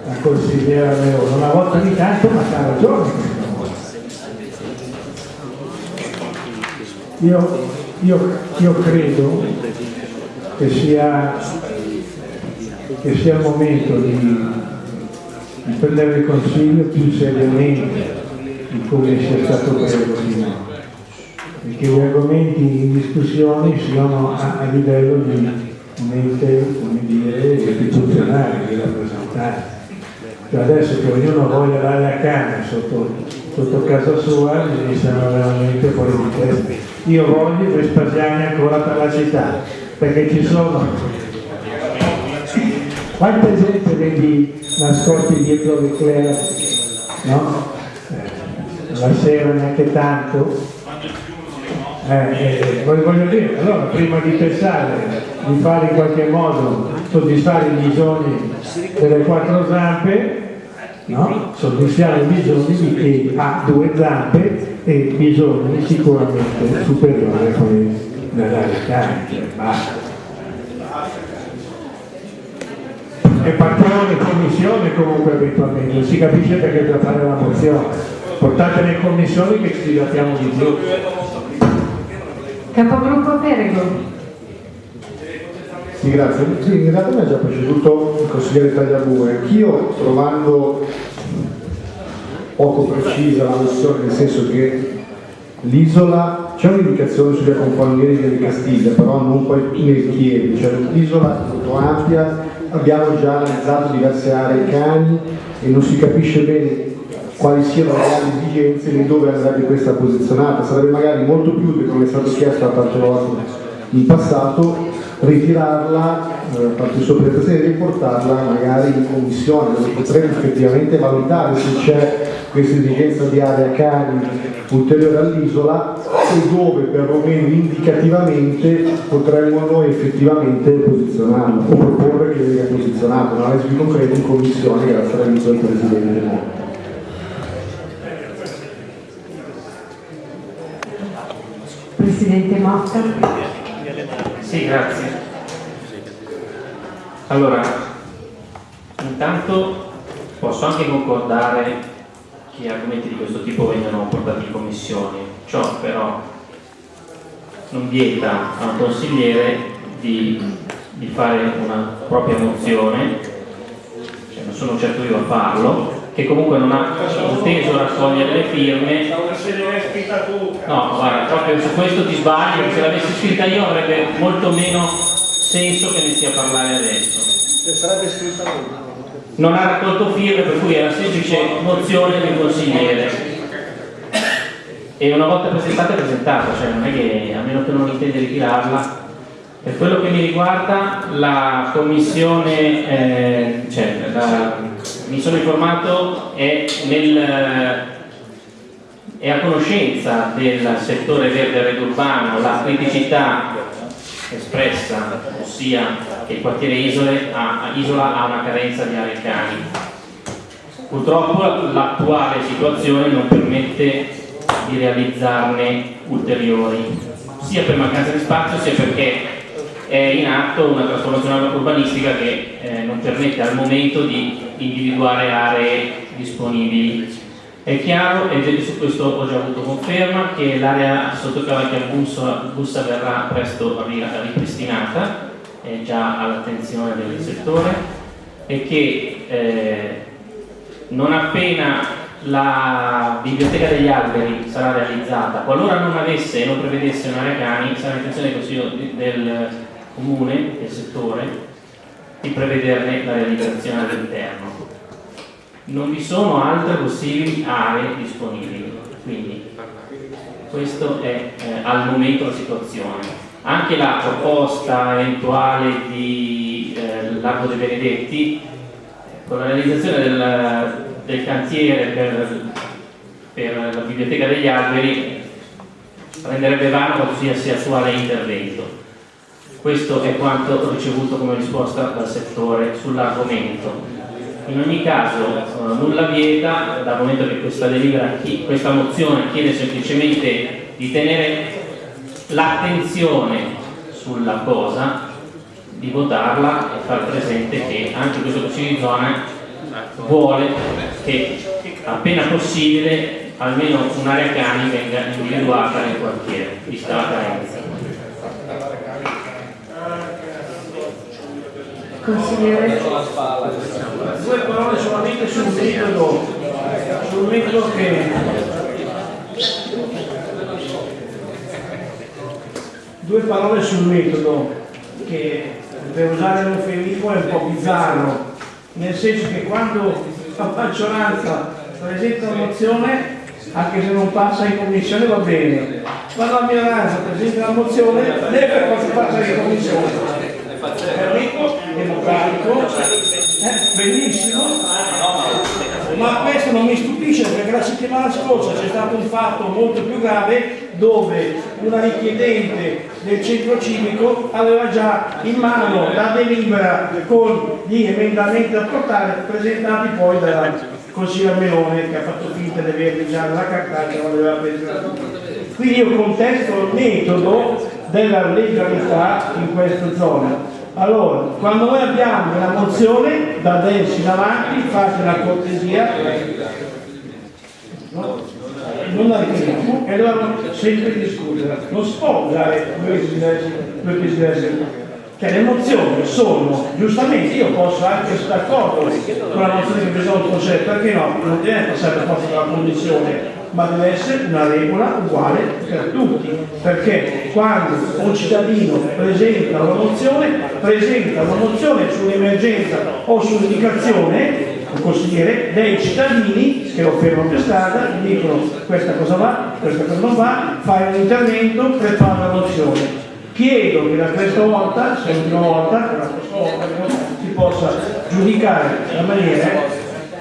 la consigliera Leone, una volta ogni tanto, ma ha ragione. Io, io- io credo che sia, che sia il momento di, di prendere il consiglio più seriamente di come sia stato preso e che gli argomenti in discussione siano a, a livello di un ente, come dire, istituzionale, di rappresentare. Cioè adesso che ognuno voglia l'area cane sotto, sotto casa sua mi sembra veramente fuori di testa. Io voglio Vespasiani ancora per la città, perché ci sono quante gente vedi nascosti dietro le club, no? Eh, La sera neanche tanto. Eh, eh, voglio dire, allora prima di pensare di fare in qualche modo soddisfare i bisogni delle quattro zampe, no? soddisfare i bisogni di chi ha due zampe e bisogni sicuramente superiori a quelli dell'aria carica. Basta. E patrone, commissione comunque eventualmente, si capisce perché bisogna fare la mozione. Portate le commissioni che ci divertiamo di più. Capogruppo Perego. Sì, grazie. Sì, in realtà mi ha già preceduto il consigliere Tagliabue. Anch'io trovando poco precisa la nozione, nel senso che l'isola, c'è un'indicazione sulle compagnie di Castiglia, però non poi nel Chieri, cioè l'isola è molto ampia, abbiamo già analizzato diverse aree cani e non si capisce bene quali siano le reali esigenze né dove andrebbe questa posizionata. Sarebbe magari molto più come è stato chiesto a tante volte in passato, ritirarla, eh, il suo presentazione riportarla magari in commissione dove potremmo effettivamente valutare se c'è questa esigenza di area cani ulteriore all'isola e dove perlomeno indicativamente potremmo noi effettivamente posizionarla o proporre che venga posizionato, un'analisi concreta in commissione grazie all'aiuto del Presidente Monti. Presidente Motta. Sì, grazie. Allora, intanto posso anche concordare che argomenti di questo tipo vengano portati in commissione, ciò però non vieta a un consigliere di, di fare una propria mozione, cioè non sono certo io a farlo, che comunque non ha inteso raccogliere le firme. No, guarda, proprio su questo ti sbagli, perché se l'avessi scritta io avrebbe molto meno senso che inizi a parlare adesso. Lui. Non ha raccolto firme, per cui è una semplice mozione un consigliere. E una volta presentata è presentata, cioè non è che, a meno che non intende ritirarla. Per quello che mi riguarda, la commissione, eh, cioè, la- mi sono informato, è nel è a conoscenza del settore verde red urbano la criticità espressa, ossia che il quartiere Isole ha, Isola ha una carenza di aree cani. Purtroppo l'attuale situazione non permette di realizzarne ulteriori, sia per mancanza di spazio sia perché è in atto una trasformazione urbanistica che eh, non permette al momento di individuare aree disponibili. È chiaro, e su questo ho già avuto conferma, che l'area sotto Cavalcchia Bussa, verrà presto ri- ripristinata, è già all'attenzione del settore, e che eh, non appena la biblioteca degli alberi sarà realizzata, qualora non avesse e non prevedesse un'area cani, sarà intenzione del Consiglio del Comune, del settore, di prevederne la realizzazione all'interno non vi sono altre possibili aree disponibili. Quindi questo è eh, al momento la situazione. Anche la proposta eventuale di eh, Largo dei Benedetti, con la realizzazione del, del cantiere per, per la biblioteca degli alberi, renderebbe vano qualsiasi attuale intervento. Questo è quanto ho ricevuto come risposta dal settore sull'argomento. In ogni caso eh, nulla vieta, dal momento che questa, delibera, questa mozione chiede semplicemente di tenere l'attenzione sulla cosa, di votarla e far presente che anche questo Consiglio di zona vuole che appena possibile almeno un'area cani venga individuata nel quartiere, vista la carenza. Consigliere. Due parole solamente sul metodo, sul metodo che due parole sul metodo che per usare l'eufemismo è un po' bizzarro, nel senso che quando la maggioranza presenta una mozione anche se non passa in commissione va bene, quando la minoranza presenta una mozione deve per forza passare in commissione. È democratico, eh, benissimo, ma questo non mi stupisce perché la settimana scorsa c'è stato un fatto molto più grave dove una richiedente del centro civico aveva già in mano la delibera con gli emendamenti da portare presentati poi dalla consigliera Melone che ha fatto finta di averli già nella cartacea non aveva preso quindi io contesto il metodo della legalità in questa zona allora, quando noi abbiamo una mozione da adesso in avanti, fate la cortesia, no? non la ritiriamo e allora sempre discutere. Non si può usare due diversi. Cioè le mozioni sono, giustamente io posso anche essere d'accordo con la mozione che presenta il Consiglio, perché no? Non deve passare per forza dalla condizione ma deve essere una regola uguale per tutti, perché quando un cittadino presenta una mozione, presenta una mozione sull'emergenza o sull'indicazione, un consigliere, dei cittadini che lo fermano per strada, gli dicono questa cosa va, questa cosa non va, fai un intervento, prepara la mozione. Chiedo che da questa volta, se l'ultima prossima volta si possa giudicare la maniera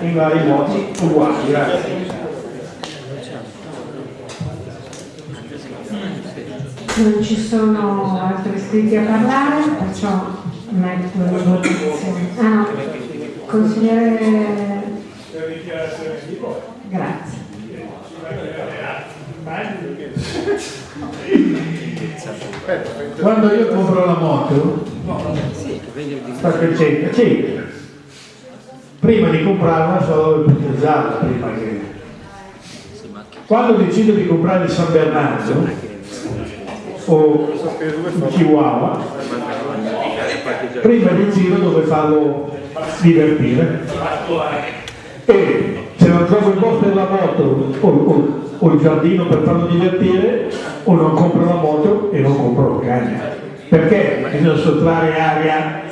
in vari modi uguali. Grazie. Non ci sono altri iscritti a parlare, perciò metto in votazione. Ah consigliere... Grazie. Quando io compro la moto, sta crescendo, sì. Prima di comprarla so dove utilizzarla, prima che... Quando decido di comprare il San Bernardo, o chihuahua, prima di giro dove farlo divertire. E se non trovo il posto della moto o, o, o, il giardino per farlo divertire o non compro la moto e non compro il cane. Perché bisogna sottrarre aria